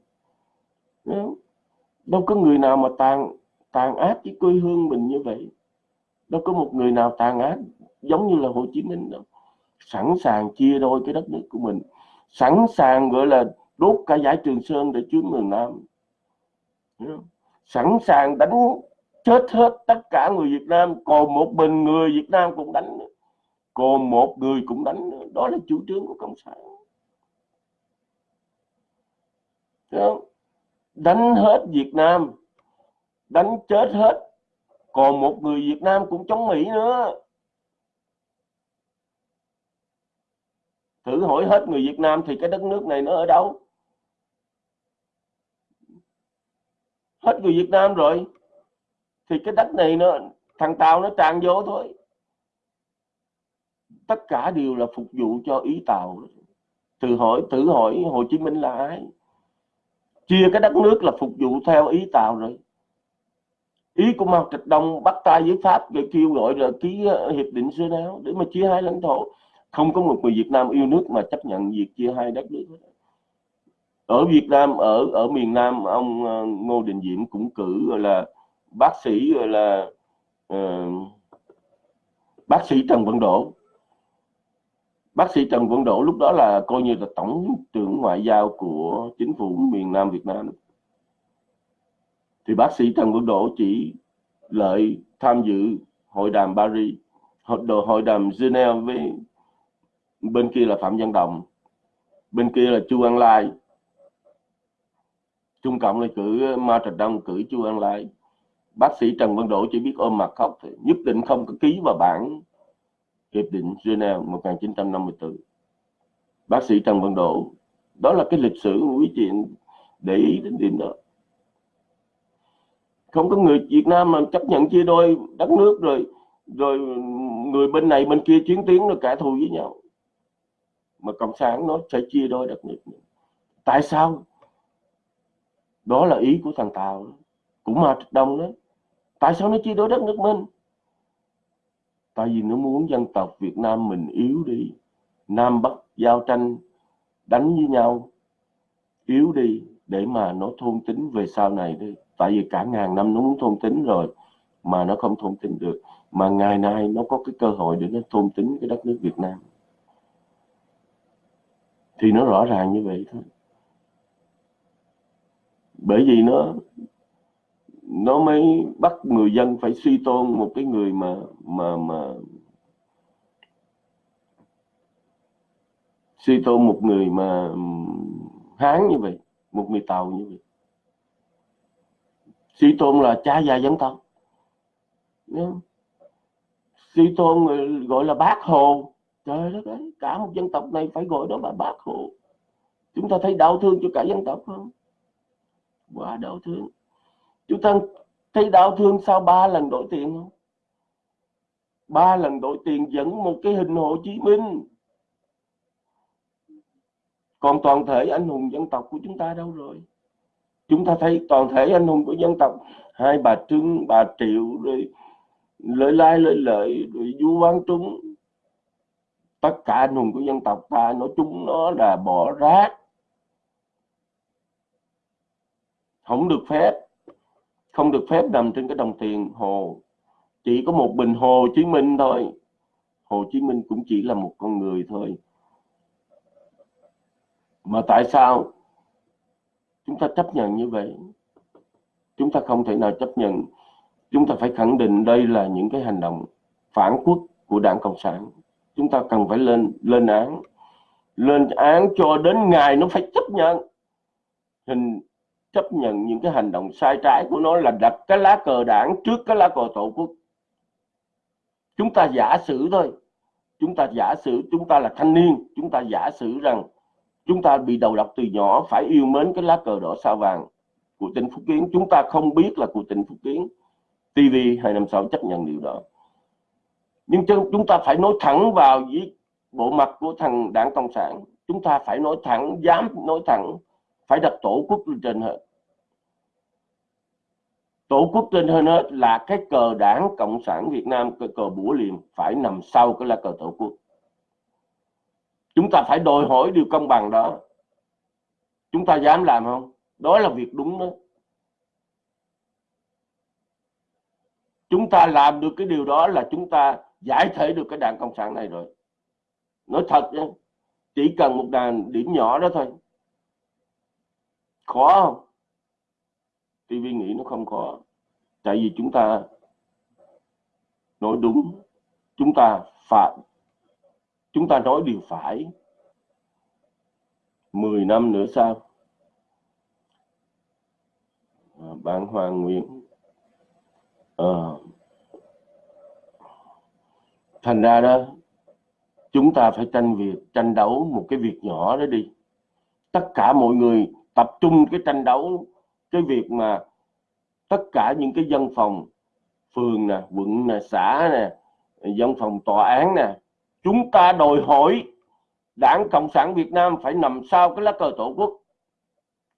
Đâu có người nào mà tàn tàn ác với quê hương mình như vậy. Đâu có một người nào tàn ác giống như là Hồ Chí Minh đâu sẵn sàng chia đôi cái đất nước của mình, sẵn sàng, gọi là, đốt cả giải Trường Sơn để chiếm miền Nam. Sẵn sàng đánh chết hết tất cả người Việt Nam, còn một mình người Việt Nam cũng đánh còn một người cũng đánh đó là chủ trương của cộng sản. Đánh hết Việt Nam, đánh chết hết, còn một người Việt Nam cũng chống Mỹ nữa. Thử hỏi hết người Việt Nam thì cái đất nước này nó ở đâu? Hết người Việt Nam rồi. Thì cái đất này nó, thằng Tàu nó tràn vô thôi. Tất cả đều là phục vụ cho ý Tàu. Thử hỏi thử hỏi Hồ Chí Minh là ai? Chia cái đất nước là phục vụ theo ý Tàu rồi. Ý của Mao Trạch Đông bắt tay với Pháp để kêu gọi là ký hiệp định Geneva để mà chia hai lãnh thổ không có một người Việt Nam yêu nước mà chấp nhận việc chia hai đất nước ở Việt Nam ở ở miền Nam ông ờ, Ngô Đình Diệm cũng cử gọi là bác sĩ gọi là uh, bác sĩ Trần Văn Đỗ. Bác sĩ Trần Văn Đỗ lúc đó là coi như là tổng trưởng ngoại giao của chính phủ miền Nam Việt Nam. Thì bác sĩ Trần Văn Đỗ chỉ lợi tham dự hội đàm Paris hội, hội đàm Geneva với bên kia là Phạm Văn Đồng, bên kia là Chu An Lai. Trung Cộng là cử ờ, Ma Trạch Đông cử Chu An Lai. Bác sĩ Trần Văn Đỗ chỉ biết ôm mặt khóc thì nhất định không có ký vào bản hiệp định Geneva 1954 bác sĩ Trần Văn Đỗ, đó là cái lịch sử quý chị để ý đến điểm đó. Không có người Việt Nam mà chấp nhận chia đôi đất nước rồi rồi người bên này bên kia chiến tiến rồi cả thù với nhau mà cộng sản nó sẽ chia đôi đất nước tại sao? Đó là ý của thằng Tàu cũng mà Đông đó. Tại sao nó chia đôi đất nước mình? Tại vì nó muốn dân tộc Việt Nam mình yếu đi. Nam Bắc giao tranh, đánh với nhau, yếu đi để mà nó thôn tính về sau này đi. Tại vì cả ngàn năm nó muốn thôn tính rồi mà nó không thôn tính được. Mà ngày nay nó có cái cơ hội để nó thôn tính cái đất nước Việt Nam thì nó rõ ràng như vậy thôi. Bởi vì nó nó mới bắt người dân phải suy tôn một cái người mà mà mà suy tôn một người mà hán như vậy, một người tàu như vậy. Suy tôn là cha già dân tộc. Suy tôn gọi là bác hồ trời đất ơi, cả một dân tộc này phải gọi đó là bác hồ chúng ta thấy đau thương cho cả dân tộc không? Quá đau thương. Chúng ta thấy đau thương sau ba lần đổi tiền không? Ba lần đổi tiền dẫn một cái hình Hồ Chí Minh. Còn toàn thể anh hùng dân tộc của chúng ta đâu rồi? Chúng ta thấy toàn thể anh hùng của dân tộc, hai bà trưng, bà triệu, rồi lợi lai lợi lợi, rồi du văn trung tất cả anh hùng của dân tộc ta nói chung nó là bỏ rác. Không được phép, không được phép nằm trên cái đồng tiền hồ. Chỉ có một bình hồ chí minh thôi. Hồ chí minh cũng chỉ là một con người thôi. Mà tại sao chúng ta chấp nhận như vậy? Chúng ta không thể nào chấp nhận. Chúng ta phải khẳng định đây là những cái hành động phản quốc của đảng cộng sản chúng ta cần phải lên lên án. Lên án cho đến ngày nó phải chấp nhận. Hình chấp nhận những cái hành động sai trái của nó là đặt cái lá cờ đảng trước cái lá cờ tổ quốc. Chúng ta giả sử thôi. Chúng ta giả sử chúng ta là thanh niên. Chúng ta giả sử rằng chúng ta bị đầu độc từ nhỏ, phải yêu mến cái lá cờ đỏ sao vàng của tỉnh Phúc Kiến. Chúng ta không biết là của tỉnh Phúc Kiến. TV 256 chấp nhận điều đó nhưng chúng ta phải nói thẳng vào với bộ mặt của thằng đảng cộng sản. Chúng ta phải nói thẳng, dám nói thẳng, phải đặt tổ quốc lên trên hết. Tổ quốc trên hơn hết là cái cờ đảng cộng sản Việt Nam, cái cờ bủa liềm phải nằm sau cái là cờ tổ quốc. Chúng ta phải đòi hỏi điều công bằng đó. Chúng ta dám làm không? Đó là việc đúng đó. Chúng ta làm được cái điều đó là chúng ta giải thể được cái đảng cộng sản này rồi. Nói thật nhé chỉ cần một đàn điểm nhỏ đó thôi. Khó không? TV nghĩ nó không khó. Tại vì chúng ta nói đúng chúng ta phạm chúng ta nói điều phải. 10 năm nữa sau à, bạn Hoàng Nguyễn à, thành ra đó, chúng ta phải tranh việc tranh đấu một cái việc nhỏ đó đi. Tất cả mọi người tập trung cái tranh đấu, cái việc mà tất cả những cái dân phòng, phường nè, quận nè, xã nè, dân phòng tòa án nè, chúng ta đòi hỏi đảng cộng sản việt nam phải nằm sau cái lá cờ tổ quốc.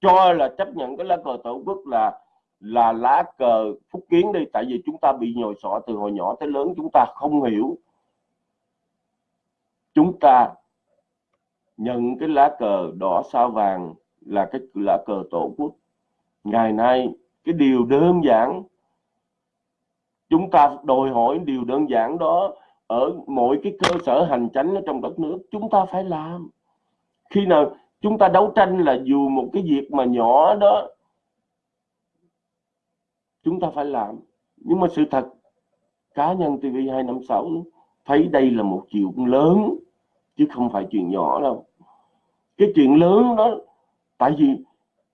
Cho là chấp nhận cái lá cờ tổ quốc là là lá cờ phúc kiến đi, tại vì chúng ta bị nhồi sọ từ hồi nhỏ tới lớn, chúng ta không hiểu chúng ta nhận cái lá cờ đỏ sao vàng là cái lá cờ tổ quốc. Ngày nay, cái điều đơn giản, chúng ta đòi hỏi điều đơn giản đó ở mỗi cái cơ sở hành chánh ở trong đất nước, chúng ta phải làm. Khi nào chúng ta đấu tranh là dù một cái việc mà nhỏ đó, chúng ta phải làm. Nhưng mà sự thật, cá nhân TV 256 thấy đây là một chuyện lớn chứ không phải chuyện nhỏ đâu. Cái chuyện lớn đó, tại vì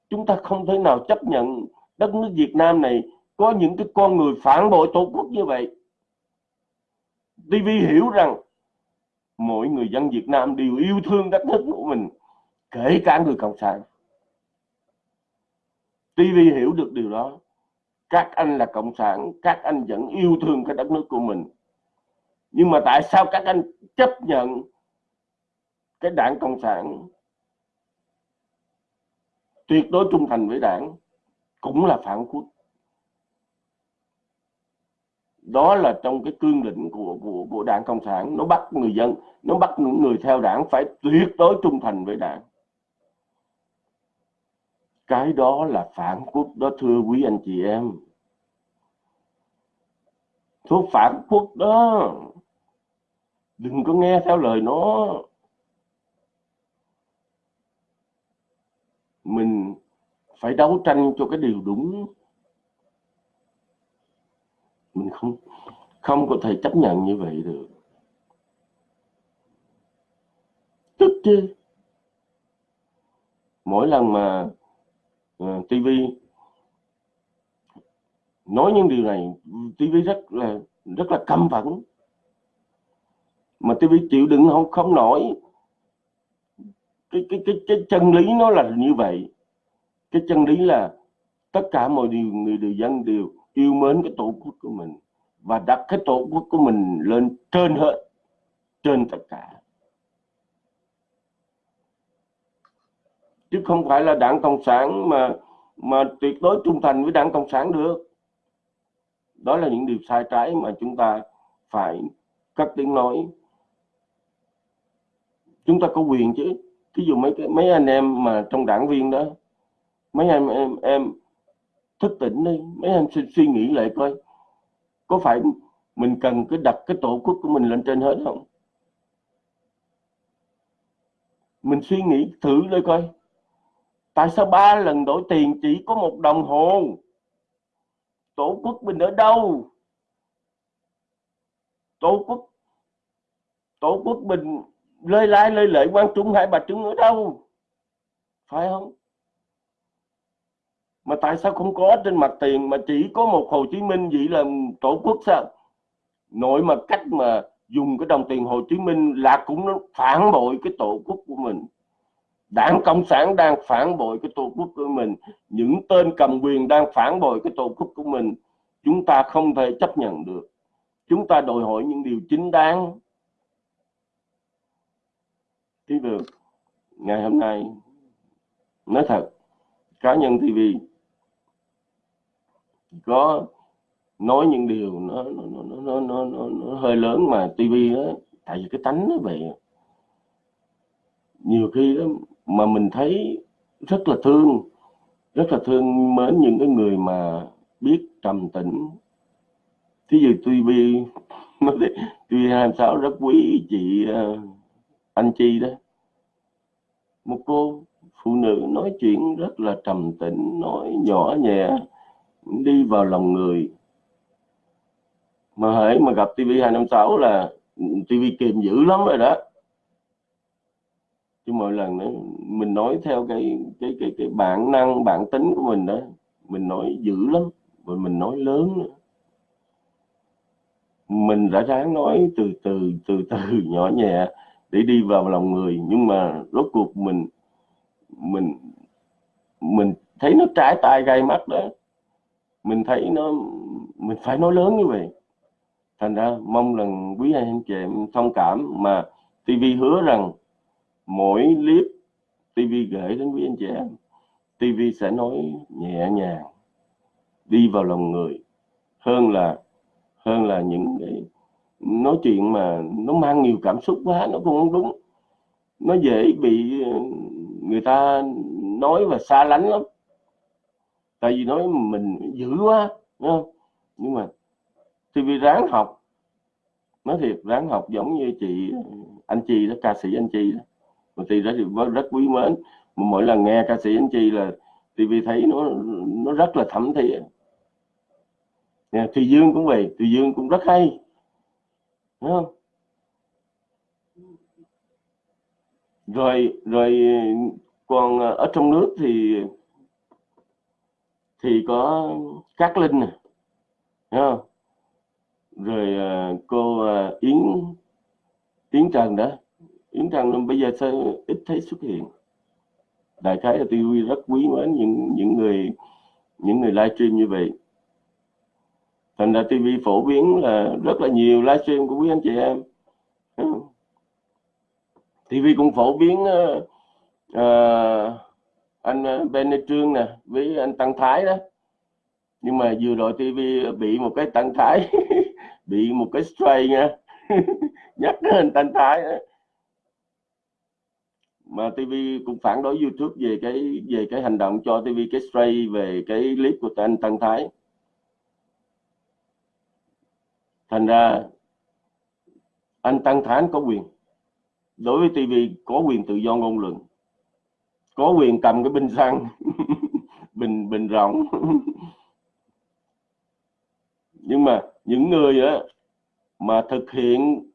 chúng ta không thể nào chấp nhận đất nước Việt Nam này có những cái con người phản bội tổ quốc như vậy. TV hiểu rằng mỗi người dân Việt Nam đều yêu thương đất nước của mình, kể cả người cộng sản. TV hiểu được điều đó. Các anh là cộng sản, các anh vẫn yêu thương cái đất nước của mình. Nhưng mà tại sao các anh chấp nhận cái đảng cộng sản tuyệt đối trung thành với đảng cũng là phản quốc. Đó là trong cái cương lĩnh của của của đảng cộng sản, nó bắt người dân, nó bắt những người theo đảng phải tuyệt đối trung thành với đảng. Cái đó là phản quốc đó, thưa quý anh chị em. Thuốc phản quốc đó, đừng có nghe theo lời nó. Mình phải đấu tranh cho cái điều đúng. Mình không không có thể chấp nhận như vậy được. Tức chứ. Mỗi lần mà ờ, uh, TV nói những điều này TV rất là rất là căm phẫn. Mà TV chịu đựng không không nổi cái cái cái cái chân lý nó là như vậy. Cái chân lý là tất cả mọi điều người đều dân đều yêu mến cái tổ quốc của mình và đặt cái tổ quốc của mình lên trên hết, trên tất cả. Chứ không phải là đảng cộng sản mà mà tuyệt đối trung thành với đảng cộng sản được. Đó là những điều sai trái mà chúng ta phải cất tiếng nói. Chúng ta có quyền chứ ví dụ mấy mấy anh em mà trong đảng viên đó mấy anh em em thức tỉnh đi mấy anh suy, suy nghĩ lại coi có phải mình cần cái đặt cái tổ quốc của mình lên trên hết không? Mình suy nghĩ thử lại coi. Tại sao ba lần đổi tiền chỉ có một đồng hồ? Tổ quốc mình ở đâu? Tổ quốc tổ quốc mình lơi lai lơi lệ quan trung hai bà trưng ở đâu? Phải không? Mà tại sao không có trên mặt tiền mà chỉ có một Hồ Chí Minh vậy là tổ quốc sao? Nội mà cách mà dùng cái đồng tiền Hồ Chí Minh là cũng phản bội cái tổ quốc của mình. Đảng cộng sản đang phản bội cái tổ quốc của mình. Những tên cầm quyền đang phản bội cái tổ quốc của mình. Chúng ta không thể chấp nhận được. Chúng ta đòi hỏi những điều chính đáng thì được ngày hôm nay nói thật cá nhân TV có nói những điều nó nó nó nó nó, nó, nó hơi lớn mà TV đó tại vì cái tánh nó vậy nhiều khi đó mà mình thấy rất là thương rất là thương mến những cái người mà biết trầm tĩnh. Thí dụ TV TV 26 rất quý chị uh, à, anh Chi đó. Một cô phụ nữ nói chuyện rất là trầm tĩnh nói nhỏ nhẹ đi vào lòng người. Mà hãy mà gặp TV 256 là TV kìm dữ lắm rồi đó. Chứ mỗi lần đó, mình nói theo cái cái cái cái bản năng bản tính của mình đó mình nói dữ lắm và mình nói lớn nữa. Mình đã ráng nói từ từ từ từ nhỏ nhẹ để đi vào lòng người. Nhưng mà rốt cuộc mình mình mình thấy nó trái tai gai mắt đó. Mình thấy nó, mình phải nói lớn như vậy. Thành ra mong rằng quý anh chị em thông cảm mà TV hứa rằng mỗi clip TV gửi đến quý anh chị em TV sẽ nói nhẹ nhàng, đi vào lòng người hơn là hơn là những cái nói chuyện mà nó mang nhiều cảm xúc quá, nó cũng không đúng. Nó dễ bị ờ, người ta nói và xa lánh lắm. Tại vì nói mình dữ quá không? nhưng mà TV ráng học. Nói thiệt, ráng học giống như chị ờ, anh Chi đó, ca sĩ anh Chi đó. Mà thì rất rất quý mến. Mà mỗi lần nghe ca sĩ anh Chi là TV thấy nó nó rất là thẩm thiện Thùy Dương cũng vậy, Thùy Dương cũng rất hay đúng không? Rồi rồi, còn ờ, ở trong nước thì thì có Cát Linh nè không? rồi ờ, cô ờ, Yến Yến Trần đó. Yến Trần bây giờ sao ít thấy xuất hiện. Đại khái là TV rất quý mến những những người những người livestream như vậy thành ra TV phổ biến là rất là nhiều livestream của quý anh chị em. TV cũng phổ biến uh, uh, anh ờ, Ben Trương nè với anh Tăng Thái đó. Nhưng mà vừa rồi TV bị một cái Tăng Thái bị một cái stray nha nhắc đến anh Tăng Thái đó. mà TV cũng phản đối YouTube về cái về cái hành động cho TV cái stray về cái clip của anh Tăng Thái. Thành ra anh Tăng Thái có quyền. Đối với TV có quyền tự do ngôn luận. Có quyền cầm cái bình xăng bình bình rộng nhưng mà những người á mà thực hiện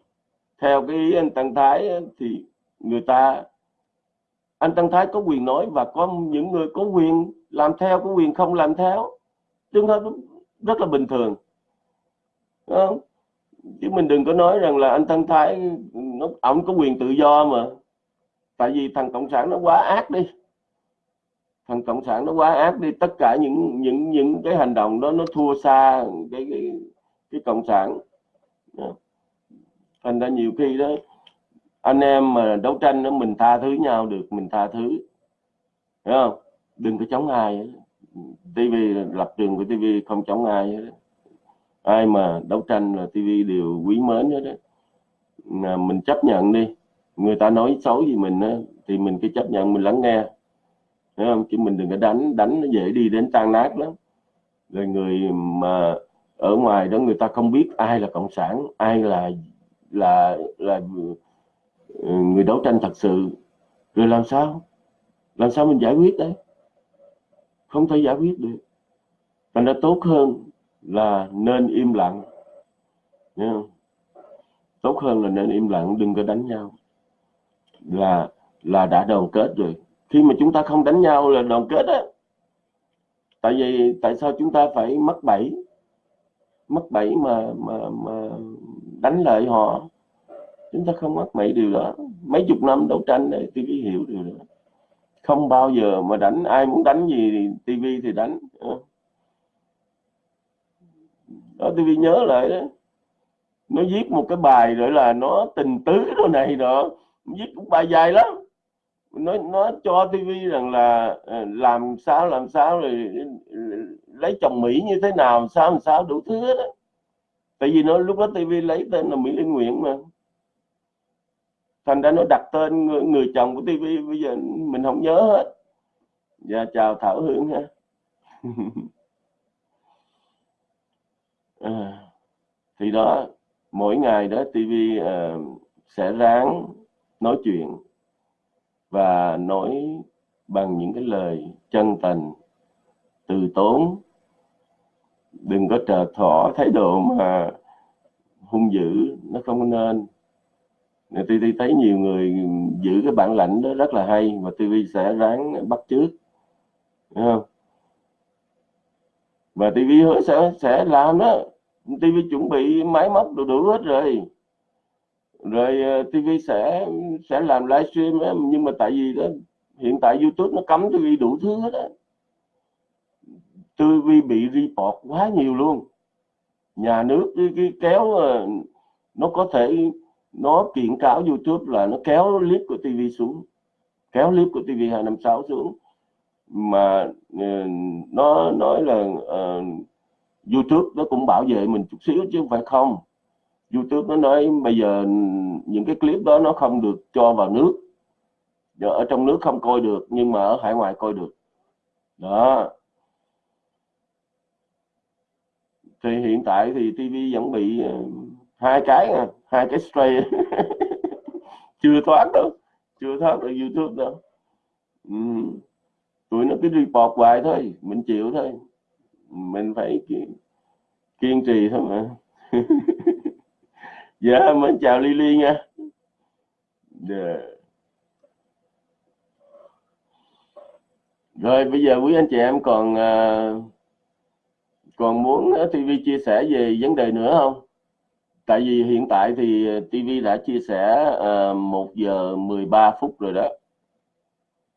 theo cái ý anh Tăng Thái á, thì người ta anh Tăng Thái có quyền nói và có những người có quyền làm theo có quyền không làm theo. Tương hợp rất là bình thường. Không? Chứ mình đừng có nói rằng là anh thân Thái nó ổng có quyền tự do mà. Tại vì thằng cộng sản nó quá ác đi. Thằng cộng sản nó quá ác đi. Tất cả những những những cái hành động đó nó thua xa cái cái, cái cộng sản. Thành ra nhiều khi đó anh em mà đấu tranh đó mình tha thứ nhau được mình tha thứ. Hiểu không? Đừng có chống ai TV lập trường của TV không chống ai hết ai mà đấu tranh là TV đều quý mến hết đó mà mình chấp nhận đi. Người ta nói xấu gì mình á, thì mình cứ chấp nhận mình lắng nghe. Thấy không? Chứ mình đừng có đánh đánh nó dễ đi đến tan nát lắm. Rồi người mà ở ngoài đó người ta không biết ai là cộng sản ai là là là ừ, người đấu tranh thật sự. Rồi làm sao? Làm sao mình giải quyết đấy? Không thể giải quyết được. Thành ra tốt hơn là nên im lặng. Nghe không? tốt hơn là nên im lặng, đừng có đánh nhau. Là là đã đoàn kết rồi. Khi mà chúng ta không đánh nhau là đoàn kết á. Tại vì, tại sao chúng ta phải mất bẫy? Mất bẫy mà mà mà đánh lại họ. Chúng ta không mắc bẫy điều đó. Mấy chục năm đấu tranh để TV hiểu điều đó. Không bao giờ mà đánh. Ai muốn đánh gì thì tivi thì đánh đó tivi nhớ lại đó. Nó viết một cái bài rồi là nó tình tứ đồ này đó. Viết cũng bài dài lắm. Nó nó cho tivi rằng là ờ, làm sao làm sao rồi lấy chồng mỹ như thế nào sao làm sao đủ thứ đó tại vì nó lúc đó tivi lấy tên là mỹ linh nguyễn mà. Thành ra nó đặt tên người, người chồng của tivi bây giờ mình không nhớ hết. Dạ chào thảo hương ha. à, thì đó mỗi ngày đó TV uh, ờ, sẽ ráng nói chuyện và nói bằng những cái lời chân tình từ tốn. Đừng có trờ thỏ thái độ mà hung dữ nó không nên. TV thấy nhiều người giữ cái bản lãnh đó rất là hay và TV sẽ ráng bắt trước Đúng không? Và TV hứa sẽ sẽ làm đó. TV chuẩn bị máy móc đủ đủ hết rồi. Rồi ờ, TV sẽ sẽ làm livestream ấy, nhưng mà tại vì đó hiện tại YouTube nó cấm TV đủ thứ hết á. TV bị report quá nhiều luôn. Nhà nước cái, cái kéo ờ, nó có thể nó kiện cáo YouTube là nó kéo clip của TV xuống kéo clip của TV 256 xuống. Mà ờ, nó nói là uh, YouTube nó cũng bảo vệ mình chút xíu chứ không phải không. YouTube nó nói bây giờ những cái clip đó nó không được cho vào nước. Giờ ở trong nước không coi được nhưng mà ở hải ngoại coi được. Đó. Thì hiện tại thì TV vẫn bị ờ, hai cái à, hai cái stray chưa thoát đâu chưa thoát được youtube đâu. Ừ. tụi nó cứ report hoài thôi mình chịu thôi mình phải kiên, kiên trì thôi mà. Dạ mình chào Lily nha. Yeah. Rồi bây giờ quý anh chị em còn uh, còn muốn à, TV chia sẻ về vấn đề nữa không? Tại vì hiện tại thì TV đã chia sẻ à, uh, 1 giờ 13 phút rồi đó.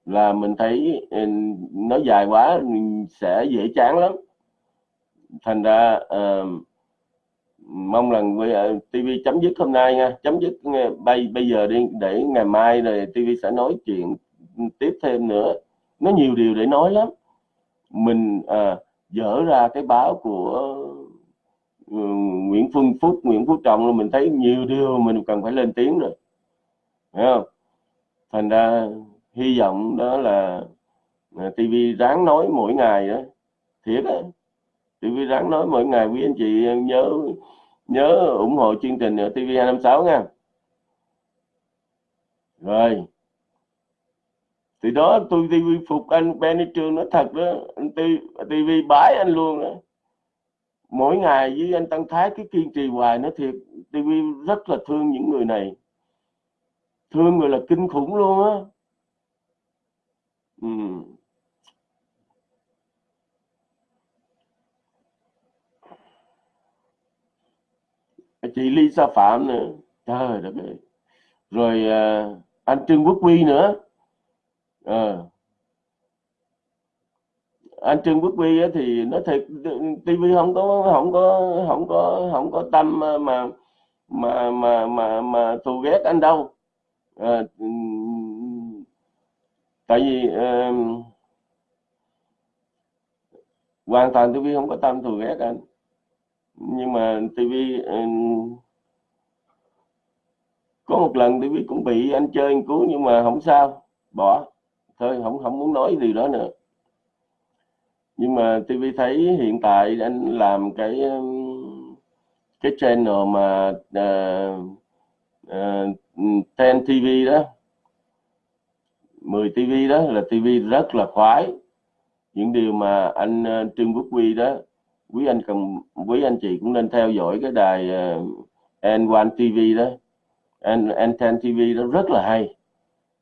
Là mình thấy ừ, nó dài quá sẽ dễ chán lắm thành ra uh, mong rằng uh, TV chấm dứt hôm nay nha. Chấm dứt bây bây giờ đi để ngày mai rồi TV sẽ nói chuyện tiếp thêm nữa. Nó nhiều điều để nói lắm. Mình uh, dở ra cái báo của ừ, Nguyễn Phương Phúc Nguyễn Phú Trọng mình thấy nhiều điều mình cần phải lên tiếng rồi. Thấy không? Thành ra hy vọng đó là TV ráng nói mỗi ngày đó thiệt đó TV ráng nói mỗi ngày, quý anh chị nhớ nhớ ủng hộ chương trình ở TV 256 nha. Rồi. Thì đó tôi TV phục anh, Benny Trương nói thật đó TV bái anh luôn đó mỗi ngày với anh Tăng Thái, cái kiên trì hoài nó thiệt TV rất là thương những người này. Thương người là kinh khủng luôn á. Ừ. chị Lisa Phạm nữa. Trời đất ơi. Rồi à, anh Trương Quốc Huy nữa. À, anh Trương Quốc Huy thì nó thiệt TV không có không có không có không có tâm mà mà mà mà mà thù ghét anh đâu. À, tại vì à, hoàn toàn TV không có tâm thù ghét anh nhưng mà TV ừ, có một lần TV cũng bị anh chơi anh cứu nhưng mà không sao bỏ. Thôi không không muốn nói gì đó nữa. Nhưng mà TV thấy hiện tại anh làm cái ừ, cái channel mà uh, uh, Ten TV đó 10 TV đó là TV rất là khoái. Những điều mà anh uh, Trương Quốc Huy đó quý anh cần quý anh chị cũng nên theo dõi cái đài ờ, uh, N1 TV đó. N N10 TV đó rất là hay.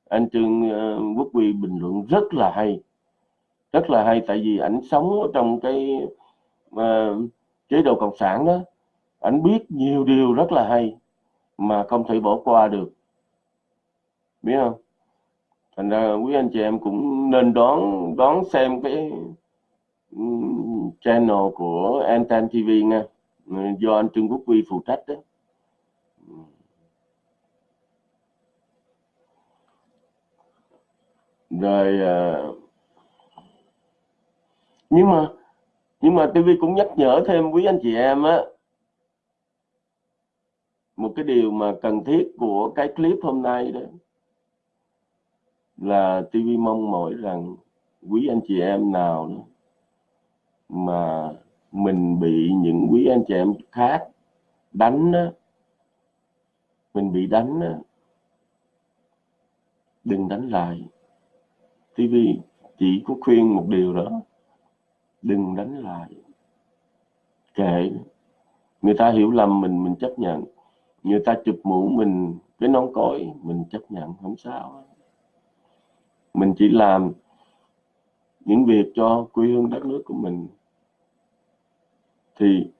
Anh Trương uh, Quốc Huy bình luận rất là hay. Rất là hay tại vì ảnh sống trong cái uh, chế độ cộng sản đó. Ảnh biết nhiều điều rất là hay mà không thể bỏ qua được. Biết không? Thành ra quý anh chị em cũng nên đón đón xem cái channel của Anten TV nha. Do anh Trương Quốc Huy phụ trách đó. Rồi à, nhưng mà nhưng mà TV cũng nhắc nhở thêm quý anh chị em á, một cái điều mà cần thiết của cái clip hôm nay đó là TV mong mỏi rằng quý anh chị em nào đó mà mình bị những quý anh chị em khác đánh đó, mình bị đánh đó, đừng đánh lại. TV chỉ có khuyên một điều đó đừng đánh lại. Kệ. Người ta hiểu lầm mình mình chấp nhận. Người ta chụp mũ mình cái nón cối mình chấp nhận không sao mình chỉ làm những việc cho quê hương đất nước của mình thì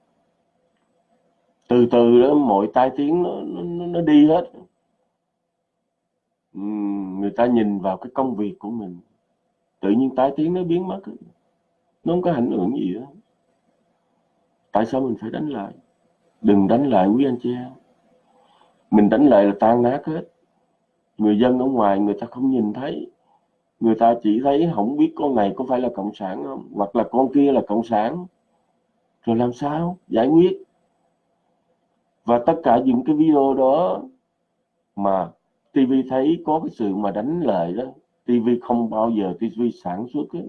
từ từ đó mọi tai tiếng nó nó, nó đi hết. Ừ, người ta nhìn vào cái công việc của mình tự nhiên tai tiếng nó biến mất nó không có ảnh hưởng gì đó tại sao mình phải đánh lại? Đừng đánh lại quý anh chị em. Mình đánh lại là tan nát hết. Người dân ở ngoài người ta không nhìn thấy. Người ta chỉ thấy không biết con này có phải là cộng sản không hoặc là con kia là cộng sản rồi làm sao? Giải quyết. Và tất cả những cái video đó mà TV thấy có cái sự mà đánh lời đó TV không bao giờ TV sản xuất ấy.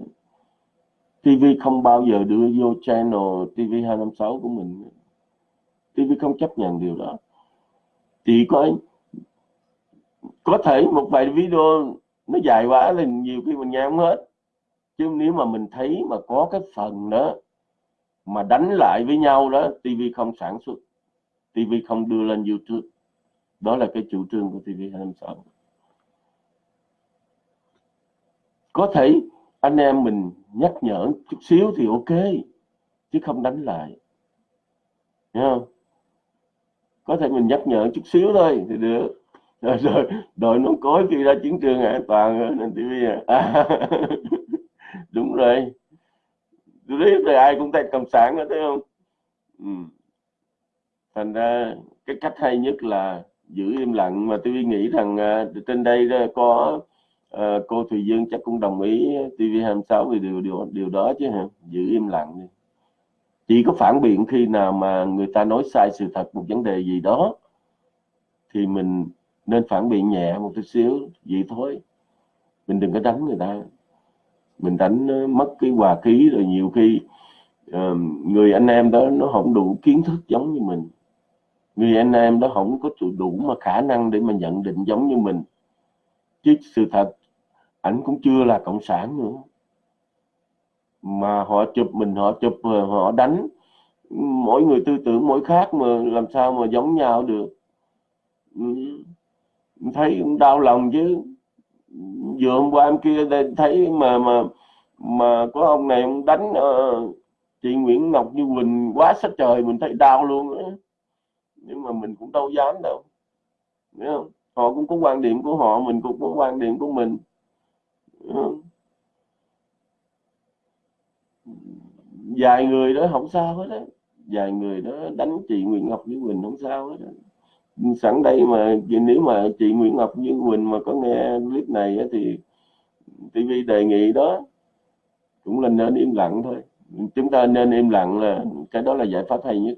TV không bao giờ đưa vô channel TV256 của mình. TV không chấp nhận điều đó. Chỉ có có thể một vài video nó dài quá là nhiều khi mình nghe không hết. Chứ nếu mà mình thấy mà có cái phần đó mà đánh lại với nhau đó TV không sản xuất TV không đưa lên YouTube. Đó là cái chủ trương của TV256 có thể anh em mình nhắc nhở chút xíu thì ok, chứ không đánh lại. Thấy không? Có thể mình nhắc nhở chút xíu thôi thì được. Rồi rồi, đội nó cối khi ra chiến trường an toàn nên TV à. đúng rồi tôi biết rồi ai cũng thấy cộng sản nữa thấy không? Ừ. thành ra cái cách hay nhất là giữ im lặng. Mà tôi nghĩ rằng uh, trên đây có uh, cô Thùy Dương chắc cũng đồng ý TV26 về điều điều điều đó chứ hả? Giữ im lặng đi. Chỉ có phản biện khi nào mà người ta nói sai sự thật một vấn đề gì đó thì mình nên phản biện nhẹ một chút xíu vậy thôi. Mình đừng có đánh người ta mình đánh ờ, mất cái hòa khí rồi nhiều khi uh, người anh em đó nó không đủ kiến thức giống như mình. Người anh em đó không có đủ mà khả năng để mà nhận định giống như mình. Chứ sự thật ảnh cũng chưa là cộng sản nữa. Mà họ chụp mình họ chụp ờ, họ đánh. Mỗi người tư tưởng mỗi khác mà làm sao mà giống nhau được. Ừ, thấy cũng đau lòng chứ vừa hôm qua em kia đây thấy mà mà mà có ông này ông đánh uh, chị Nguyễn Ngọc Như Quỳnh quá sát trời mình thấy đau luôn á. Nhưng mà mình cũng đâu dám đâu Hiểu không? họ cũng có quan điểm của họ mình cũng có quan điểm của mình vài người đó không sao hết á. Vài người đó đánh chị Nguyễn Ngọc Như Quỳnh không sao hết á sẵn đây mà nếu mà chị Nguyễn Ngọc Như Quỳnh mà có nghe clip này thì TV đề nghị đó, cũng là nên im lặng thôi. Chúng ta nên im lặng là cái đó là giải pháp hay nhất.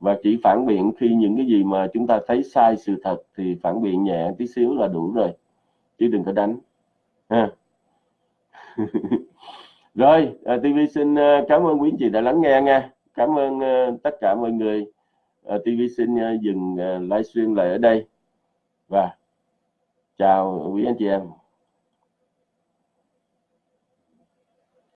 Và chỉ phản biện khi những cái gì mà chúng ta thấy sai sự thật thì phản biện nhẹ tí xíu là đủ rồi, chứ đừng có đánh. Ha. Rồi à, TV xin à, cảm ơn quý anh chị đã lắng nghe nha. Cảm ơn à, tất cả mọi người. Ờ, TV xin ờ, dừng ờ, livestream lại ở đây. Và chào quý anh chị em.